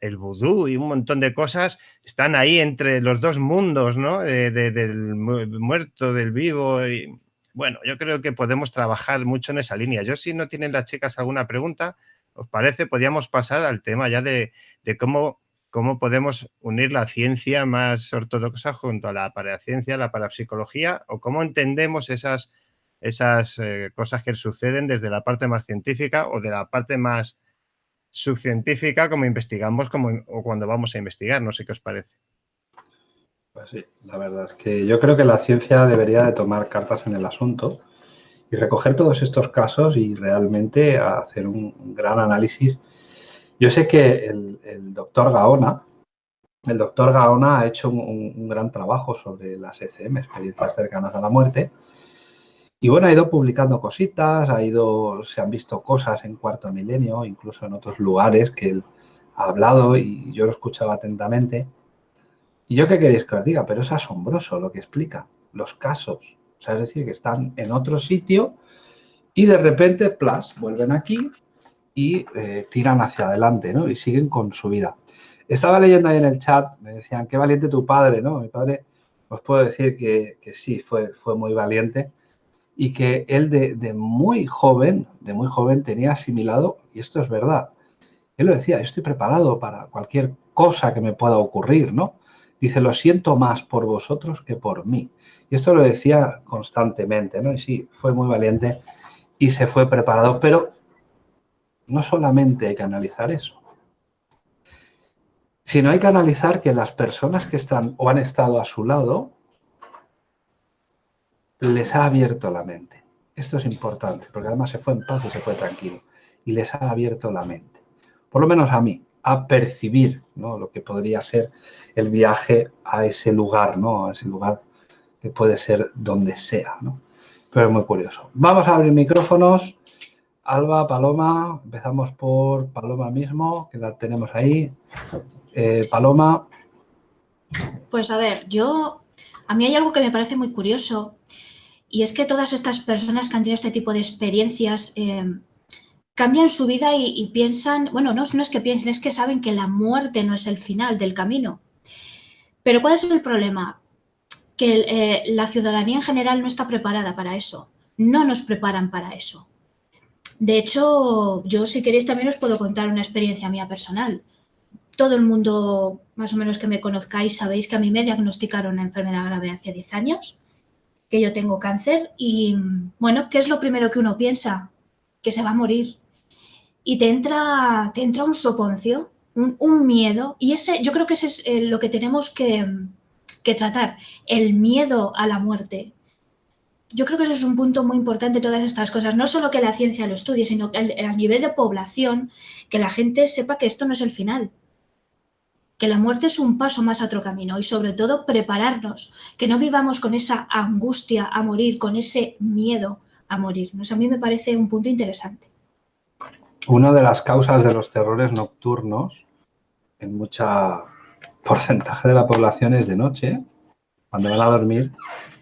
el vudú y un montón de cosas están ahí entre los dos mundos, ¿no? del muerto, del vivo. Y, bueno, yo creo que podemos trabajar mucho en esa línea. Yo si no tienen las chicas alguna pregunta, ¿os parece? Podríamos pasar al tema ya de, cómo, cómo podemos unir la ciencia más ortodoxa junto a la paraciencia, la parapsicología, o cómo entendemos esas, esas eh, cosas que suceden desde la parte más científica o de la parte más subcientífica como investigamos como, o cuando vamos a investigar. No sé qué os parece. Pues sí, la verdad es que yo creo que la ciencia debería de tomar cartas en el asunto y recoger todos estos casos y realmente hacer un gran análisis. Yo sé que el, doctor Gaona, el doctor Gaona ha hecho un, gran trabajo sobre las ECM, experiencias cercanas a la muerte, y bueno, ha ido publicando cositas, ha ido, se han visto cosas en Cuarto Milenio, incluso en otros lugares que él ha hablado y yo lo escuchaba atentamente. ¿Y yo qué queréis que os diga? Pero es asombroso lo que explica, los casos. O sea, es decir, que están en otro sitio y de repente, plus, vuelven aquí y eh, tiran hacia adelante, ¿no? Y siguen con su vida. Estaba leyendo ahí en el chat, me decían, qué valiente tu padre, ¿no? Mi padre os puedo decir que, sí, fue, fue muy valiente y que él de, muy joven, de muy joven tenía asimilado, y esto es verdad, él lo decía, estoy preparado para cualquier cosa que me pueda ocurrir, ¿no? Dice, lo siento más por vosotros que por mí. Y esto lo decía constantemente, ¿no? Y sí, fue muy valiente y se fue preparado, pero no solamente hay que analizar eso, sino hay que analizar que las personas que están o han estado a su lado les ha abierto la mente. Esto es importante, porque además se fue en paz y se fue tranquilo. Y les ha abierto la mente, por lo menos a mí, a percibir ¿no? lo que podría ser el viaje a ese lugar, ¿no? a ese lugar que puede ser donde sea. ¿no? Pero es muy curioso. Vamos a abrir micrófonos. Alba, Paloma, empezamos por Paloma mismo, que la tenemos ahí. Eh, Paloma. Pues a ver, yo, a mí hay algo que me parece muy curioso y es que todas estas personas que han tenido este tipo de experiencias eh, cambian su vida y, piensan, bueno, no, no es que piensen, es que saben que la muerte no es el final del camino. Pero ¿cuál es el problema? Que eh, la ciudadanía en general no está preparada para eso. No nos preparan para eso. De hecho, yo si queréis también os puedo contar una experiencia mía personal todo el mundo, más o menos que me conozcáis, sabéis que a mí me diagnosticaron una enfermedad grave hace 10 años, que yo tengo cáncer y, bueno, ¿qué es lo primero que uno piensa? Que se va a morir. Y te entra, te entra un soponcio, un, miedo, y ese, yo creo que ese es eh, lo que tenemos que, tratar, el miedo a la muerte. Yo creo que ese es un punto muy importante todas estas cosas. No solo que la ciencia lo estudie, sino que a nivel de población, que la gente sepa que esto no es el final, que la muerte es un paso más a otro camino y sobre todo prepararnos, que no vivamos con esa angustia a morir, con ese miedo a morir. a mí me parece un punto interesante. Una de las causas de los terrores nocturnos en mucha porcentaje de la población es de noche, cuando van a dormir,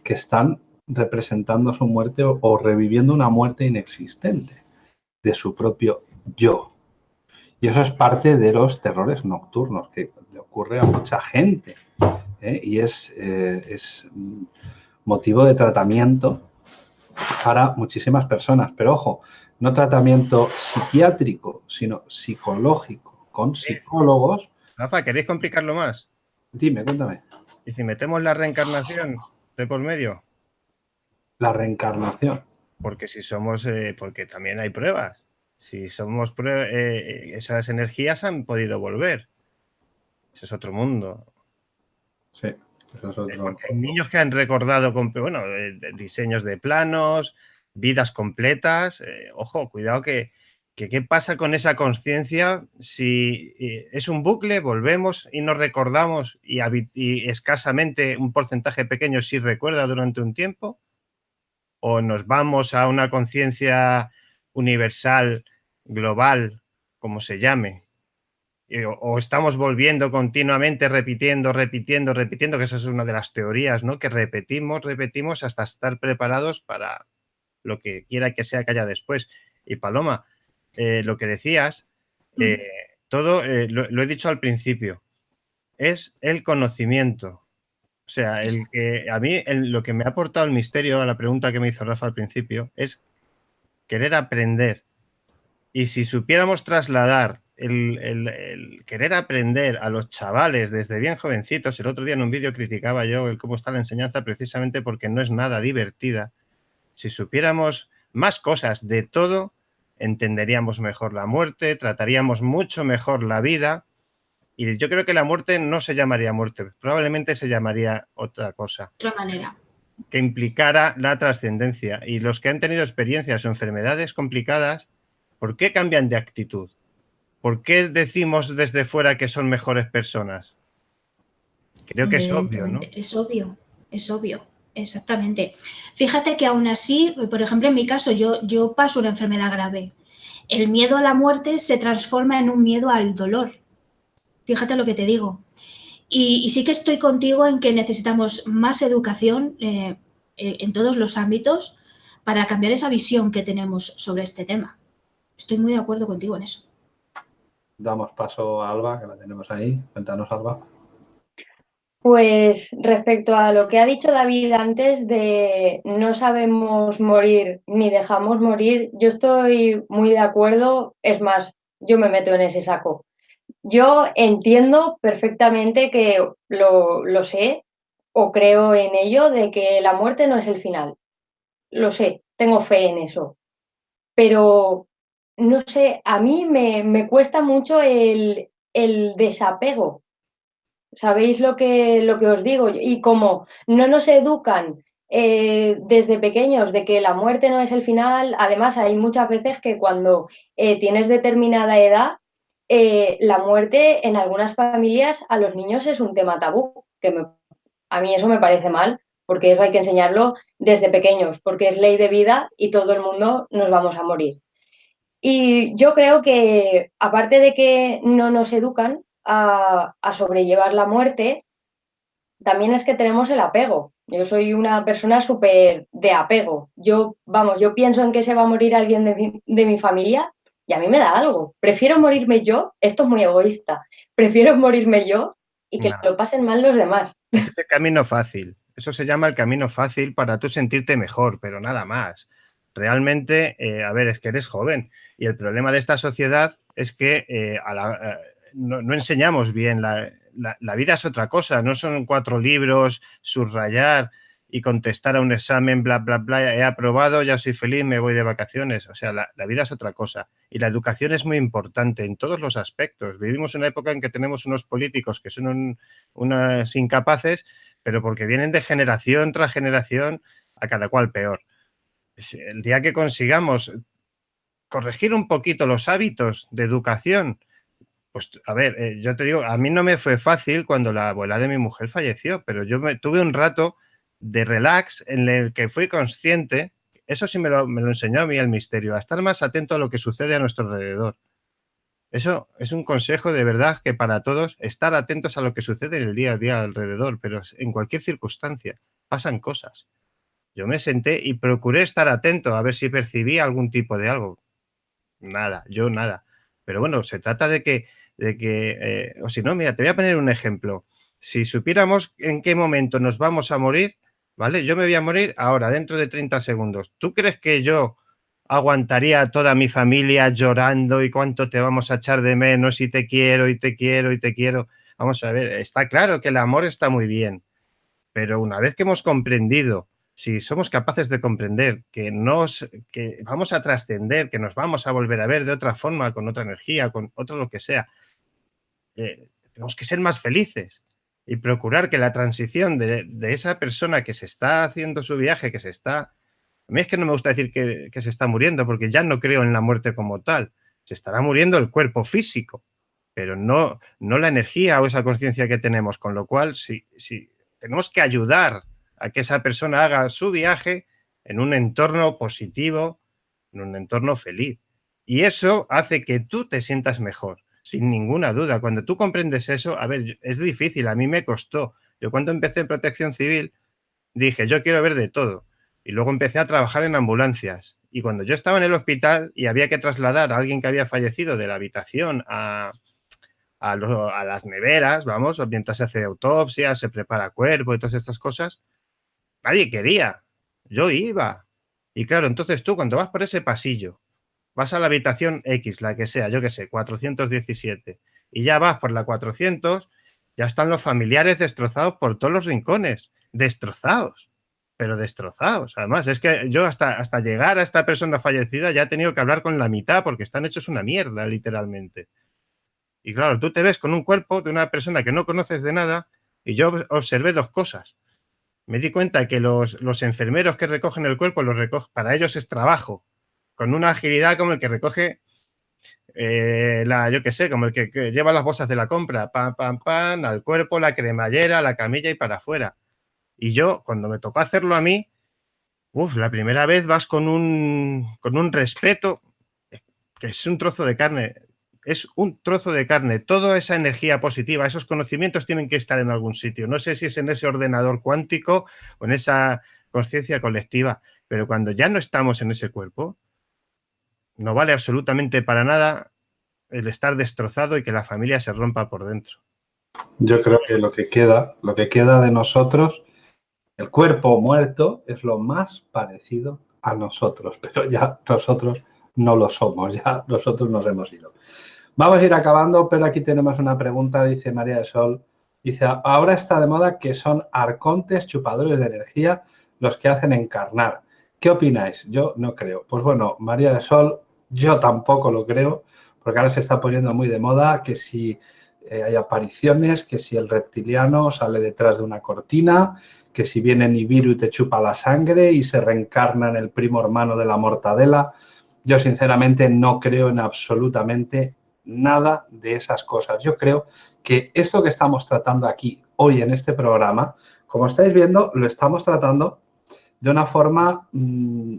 que están representando su muerte o reviviendo una muerte inexistente de su propio yo. Y eso es parte de los terrores nocturnos que ocurre a mucha gente ¿eh? y es, eh, es motivo de tratamiento para muchísimas personas. Pero ojo, no tratamiento psiquiátrico, sino psicológico, con psicólogos. Rafa, ¿queréis complicarlo más? Dime, cuéntame. ¿Y si metemos la reencarnación de por medio? La reencarnación. Porque si somos, eh, porque también hay pruebas. Si somos eh, esas energías han podido volver. Ese es otro mundo. Sí, eso es otro. Hay niños que han recordado con, bueno, diseños de planos, vidas completas. Eh, ojo, cuidado que, qué pasa con esa conciencia si eh, es un bucle, volvemos y nos recordamos y, y, escasamente un porcentaje pequeño sí recuerda durante un tiempo, o nos vamos a una conciencia universal global, como se llame, o, estamos volviendo continuamente, repitiendo, repitiendo, repitiendo, que esa es una de las teorías, ¿no? Que repetimos, repetimos hasta estar preparados para lo que quiera que sea que haya después. Y Paloma, eh, lo que decías, eh, todo, eh, lo, he dicho al principio, es el conocimiento. O sea, el que a mí lo que me ha aportado el misterio a la pregunta que me hizo Rafa al principio es querer aprender y si supiéramos trasladar el, querer aprender a los chavales desde bien jovencitos, el otro día en un vídeo criticaba yo el cómo está la enseñanza precisamente porque no es nada divertida. Si supiéramos más cosas de todo, entenderíamos mejor la muerte, trataríamos mucho mejor la vida y yo creo que la muerte no se llamaría muerte, probablemente se llamaría otra cosa. Otra manera. Que implicara la trascendencia. Y los que han tenido experiencias o enfermedades complicadas, ¿Por qué cambian de actitud? ¿Por qué decimos desde fuera que son mejores personas? Creo que es obvio, ¿no? Es obvio, es obvio, exactamente. Fíjate que aún así, por ejemplo, en mi caso, yo, paso una enfermedad grave. El miedo a la muerte se transforma en un miedo al dolor. Fíjate lo que te digo. Y, sí que estoy contigo en que necesitamos más educación eh, en todos los ámbitos para cambiar esa visión que tenemos sobre este tema. Estoy muy de acuerdo contigo en eso. Damos paso a Alba, que la tenemos ahí. Cuéntanos, Alba. Pues respecto a lo que ha dicho David antes de no sabemos morir ni dejamos morir, yo estoy muy de acuerdo, es más, yo me meto en ese saco. Yo entiendo perfectamente que lo, lo sé o creo en ello de que la muerte no es el final. Lo sé, tengo fe en eso. Pero, no sé, a mí me, me cuesta mucho el, el desapego ¿Sabéis lo que, lo que os digo? Y como no nos educan eh, desde pequeños de que la muerte no es el final, además hay muchas veces que cuando eh, tienes determinada edad, eh, la muerte en algunas familias a los niños es un tema tabú, que a mí eso me parece mal, porque eso hay que enseñarlo desde pequeños, porque es ley de vida y todo el mundo nos vamos a morir. Y yo creo que, aparte de que no nos educan, a, sobrellevar la muerte, también es que tenemos el apego. Yo soy una persona súper de apego. Yo, vamos, yo pienso en que se va a morir alguien de mi, familia y a mí me da algo. Prefiero morirme yo, esto es muy egoísta, prefiero morirme yo y que lo pasen mal los demás. es el camino fácil. Eso se llama el camino fácil para tú sentirte mejor, pero nada más. Realmente, eh, a ver, es que eres joven y el problema de esta sociedad es que eh, a la, eh, no, enseñamos bien. La, vida es otra cosa, no son cuatro libros, subrayar y contestar a un examen, bla, bla, bla, he aprobado, ya soy feliz, me voy de vacaciones. O sea, la, vida es otra cosa. Y la educación es muy importante en todos los aspectos. Vivimos una época en que tenemos unos políticos que son unos incapaces, pero porque vienen de generación tras generación a cada cual peor. El día que consigamos corregir un poquito los hábitos de educación, pues a ver, eh, yo te digo, a mí no me fue fácil cuando la abuela de mi mujer falleció, pero yo me, tuve un rato de relax en el que fui consciente, eso sí me lo, me lo enseñó a mí el misterio, a estar más atento a lo que sucede a nuestro alrededor. Eso es un consejo de verdad que para todos, estar atentos a lo que sucede en el día a día alrededor, pero en cualquier circunstancia pasan cosas. Yo me senté y procuré estar atento a ver si percibía algún tipo de algo. Nada, yo nada. Pero bueno, se trata de que de que, eh, o si no, mira, te voy a poner un ejemplo. Si supiéramos en qué momento nos vamos a morir, ¿vale? Yo me voy a morir ahora, dentro de 30 segundos. ¿Tú crees que yo aguantaría a toda mi familia llorando y cuánto te vamos a echar de menos y te quiero y te quiero y te quiero? Vamos a ver, está claro que el amor está muy bien, pero una vez que hemos comprendido si somos capaces de comprender que, nos, que vamos a trascender, que nos vamos a volver a ver de otra forma, con otra energía, con otro lo que sea, eh, tenemos que ser más felices y procurar que la transición de, esa persona que se está haciendo su viaje, que se está... A mí es que no me gusta decir que, se está muriendo, porque ya no creo en la muerte como tal. Se estará muriendo el cuerpo físico, pero no, no la energía o esa conciencia que tenemos, con lo cual si, si tenemos que ayudar a que esa persona haga su viaje en un entorno positivo, en un entorno feliz. Y eso hace que tú te sientas mejor sin ninguna duda. Cuando tú comprendes eso, a ver, es difícil, a mí me costó. Yo cuando empecé en protección civil, dije, yo quiero ver de todo. Y luego empecé a trabajar en ambulancias. Y cuando yo estaba en el hospital y había que trasladar a alguien que había fallecido de la habitación a, a, las neveras, vamos, mientras se hace autopsia, se prepara cuerpo y todas estas cosas, nadie quería. Yo iba. Y claro, entonces tú cuando vas por ese pasillo vas a la habitación X, la que sea, yo que sé, 417, y ya vas por la 400, ya están los familiares destrozados por todos los rincones, destrozados, pero destrozados. Además, es que yo hasta, hasta llegar a esta persona fallecida ya he tenido que hablar con la mitad porque están hechos una mierda, literalmente. Y claro, tú te ves con un cuerpo de una persona que no conoces de nada y yo observé dos cosas. Me di cuenta que los, enfermeros que recogen el cuerpo, los para ellos es trabajo, con una agilidad como el que recoge eh, la, yo qué sé, como el que, lleva las bolsas de la compra, pam, pam, pam, al cuerpo, la cremallera, la camilla y para afuera. Y yo, cuando me tocó hacerlo a mí, uf, la primera vez vas con un, con un respeto, que es un trozo de carne, es un trozo de carne. Toda esa energía positiva, esos conocimientos tienen que estar en algún sitio. No sé si es en ese ordenador cuántico o en esa conciencia colectiva, pero cuando ya no estamos en ese cuerpo, no vale absolutamente para nada el estar destrozado y que la familia se rompa por dentro. Yo creo que lo que queda, lo que queda de nosotros, el cuerpo muerto es lo más parecido a nosotros, pero ya nosotros no lo somos, ya nosotros nos hemos ido. Vamos a ir acabando, pero aquí tenemos una pregunta, dice María de Sol. Dice, ahora está de moda que son arcontes chupadores de energía los que hacen encarnar. ¿Qué opináis? Yo no creo. Pues bueno, María de Sol, yo tampoco lo creo, porque ahora se está poniendo muy de moda que si eh, hay apariciones, que si el reptiliano sale detrás de una cortina, que si viene Nibiru y te chupa la sangre y se reencarna en el primo hermano de la mortadela. Yo sinceramente no creo en absolutamente nada de esas cosas. Yo creo que esto que estamos tratando aquí hoy en este programa, como estáis viendo, lo estamos tratando de una forma mm,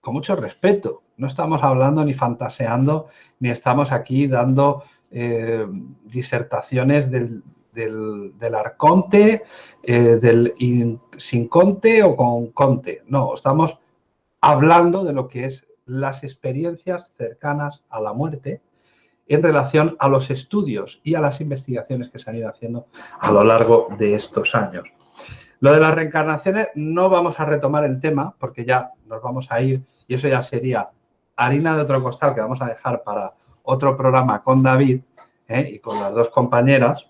con mucho respeto. No estamos hablando ni fantaseando, ni estamos aquí dando eh, disertaciones del, arconte, eh, del sin conte o con conte. No, estamos hablando de lo que es las experiencias cercanas a la muerte en relación a los estudios y a las investigaciones que se han ido haciendo a lo largo de estos años. Lo de las reencarnaciones no vamos a retomar el tema porque ya nos vamos a ir y eso ya sería harina de otro costal que vamos a dejar para otro programa con David ¿eh? y con las dos compañeras.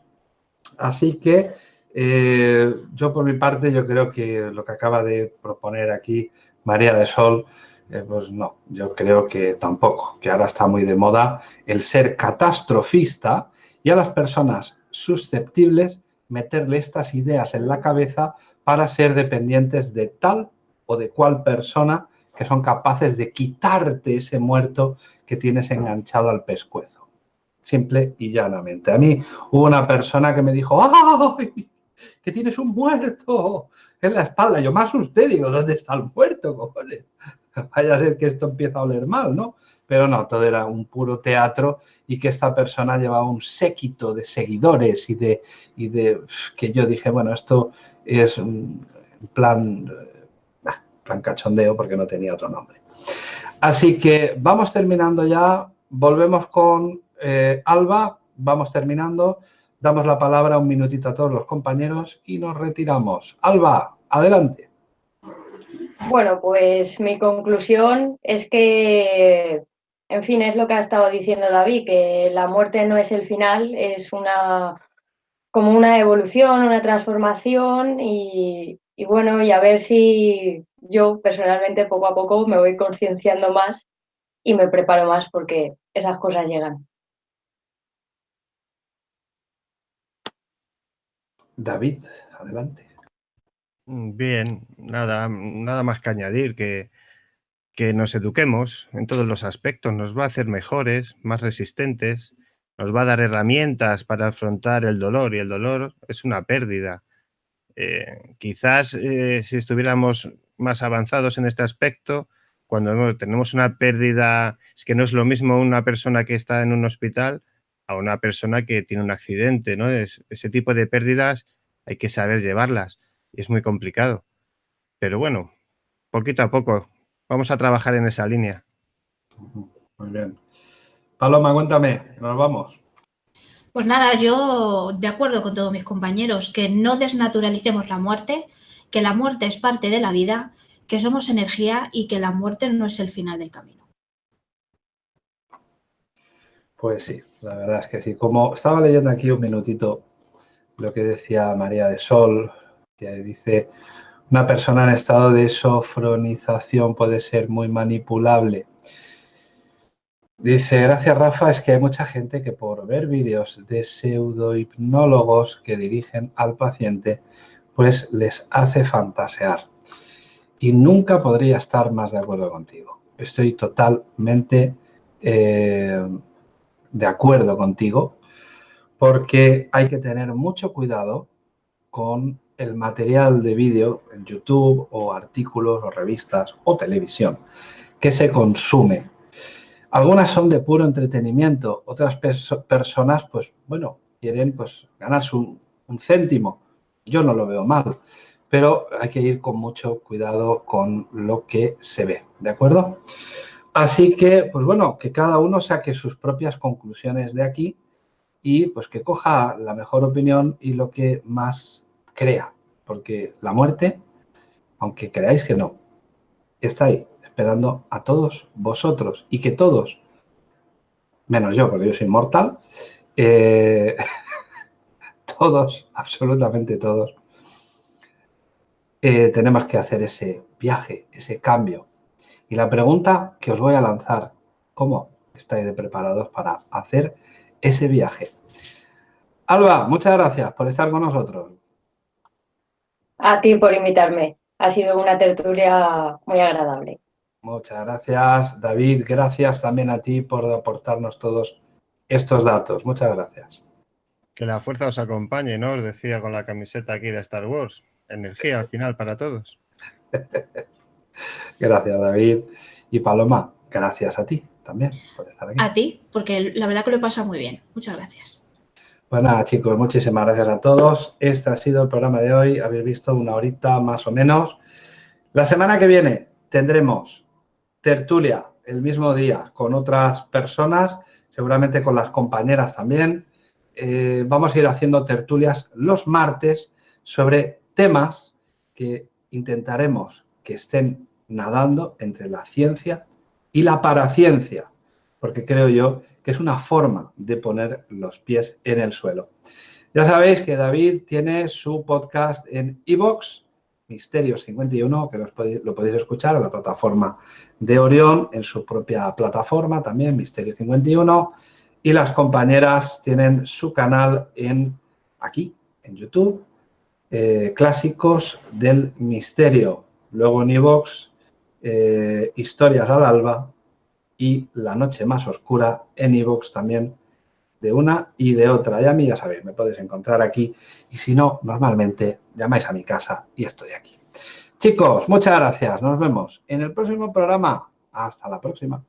Así que eh, yo por mi parte yo creo que lo que acaba de proponer aquí María de Sol eh, pues no, yo creo que tampoco, que ahora está muy de moda el ser catastrofista y a las personas susceptibles meterle estas ideas en la cabeza para ser dependientes de tal o de cual persona que son capaces de quitarte ese muerto que tienes enganchado al pescuezo. Simple y llanamente. A mí hubo una persona que me dijo, ¡ay! Que tienes un muerto en la espalda. Yo me asusté, digo, ¿dónde está el muerto, cojones? vaya a ser que esto empieza a oler mal, ¿no? Pero no, todo era un puro teatro y que esta persona llevaba un séquito de seguidores y de, y de que yo dije, bueno, esto es un plan, plan cachondeo porque no tenía otro nombre. Así que vamos terminando ya, volvemos con eh, Alba, vamos terminando, damos la palabra un minutito a todos los compañeros y nos retiramos. Alba, adelante. Bueno, pues mi conclusión es que, en fin, es lo que ha estado diciendo David, que la muerte no es el final, es una como una evolución, una transformación y, bueno, y a ver si yo personalmente poco a poco me voy concienciando más y me preparo más porque esas cosas llegan. David, adelante. Mm, bien, nada, nada más que añadir que, que nos eduquemos en todos los aspectos, nos va a hacer mejores, más resistentes, nos va a dar herramientas para afrontar el dolor y el dolor es una pérdida. Eh, quizás eh, si estuviéramos más avanzados en este aspecto, cuando tenemos una pérdida, es que no es lo mismo una persona que está en un hospital a una persona que tiene un accidente, ¿no? Es, ese tipo de pérdidas hay que saber llevarlas y es muy complicado. Pero bueno, poquito a poco, vamos a trabajar en esa línea. Muy bien. Paloma, cuéntame, nos vamos. Pues nada, yo de acuerdo con todos mis compañeros, que no desnaturalicemos la muerte, que la muerte es parte de la vida, que somos energía y que la muerte no es el final del camino. Pues sí, la verdad es que sí. Como estaba leyendo aquí un minutito lo que decía María de Sol, dice, una persona en estado de sofronización puede ser muy manipulable. Dice, gracias Rafa, es que hay mucha gente que por ver vídeos de pseudohipnólogos que dirigen al paciente, pues les hace fantasear. Y nunca podría estar más de acuerdo contigo. Estoy totalmente eh, de acuerdo contigo porque hay que tener mucho cuidado con el material de vídeo en YouTube o artículos o revistas o televisión que se consume. Algunas son de puro entretenimiento, otras personas, pues bueno, quieren pues ganarse un, un céntimo. Yo no lo veo mal, pero hay que ir con mucho cuidado con lo que se ve, ¿de acuerdo? Así que, pues bueno, que cada uno saque sus propias conclusiones de aquí y pues que coja la mejor opinión y lo que más crea, porque la muerte, aunque creáis que no, está ahí, esperando a todos vosotros y que todos, menos yo, porque yo soy inmortal, eh, todos, absolutamente todos, eh, tenemos que hacer ese viaje, ese cambio. Y la pregunta que os voy a lanzar, ¿cómo estáis preparados para hacer ese viaje? Alba, muchas gracias por estar con nosotros. A ti por invitarme. Ha sido una tertulia muy agradable. Muchas gracias, David. Gracias también a ti por aportarnos todos estos datos. Muchas gracias. Que la fuerza os acompañe, ¿no? Os decía con la camiseta aquí de Star Wars. Energía al final para todos. gracias, David. Y Paloma, gracias a ti también por estar aquí. A ti, porque la verdad que lo he pasado muy bien. Muchas gracias. Pues chicos, muchísimas gracias a todos. Este ha sido el programa de hoy. Habéis visto una horita más o menos. La semana que viene tendremos tertulia el mismo día con otras personas, seguramente con las compañeras también. Eh, vamos a ir haciendo tertulias los martes sobre temas que intentaremos que estén nadando entre la ciencia y la paraciencia, porque creo yo que es una forma de poner los pies en el suelo. Ya sabéis que David tiene su podcast en iVoox, Misterios 51, que lo podéis escuchar en la plataforma de Orión, en su propia plataforma también, Misterio 51. Y las compañeras tienen su canal en aquí, en YouTube, eh, Clásicos del Misterio. Luego en iVox, eh, Historias al Alba y La Noche Más Oscura en iVox también de una y de otra. Y a mí ya sabéis, me podéis encontrar aquí y si no, normalmente llamáis a mi casa y estoy aquí. Chicos, muchas gracias. Nos vemos en el próximo programa. Hasta la próxima.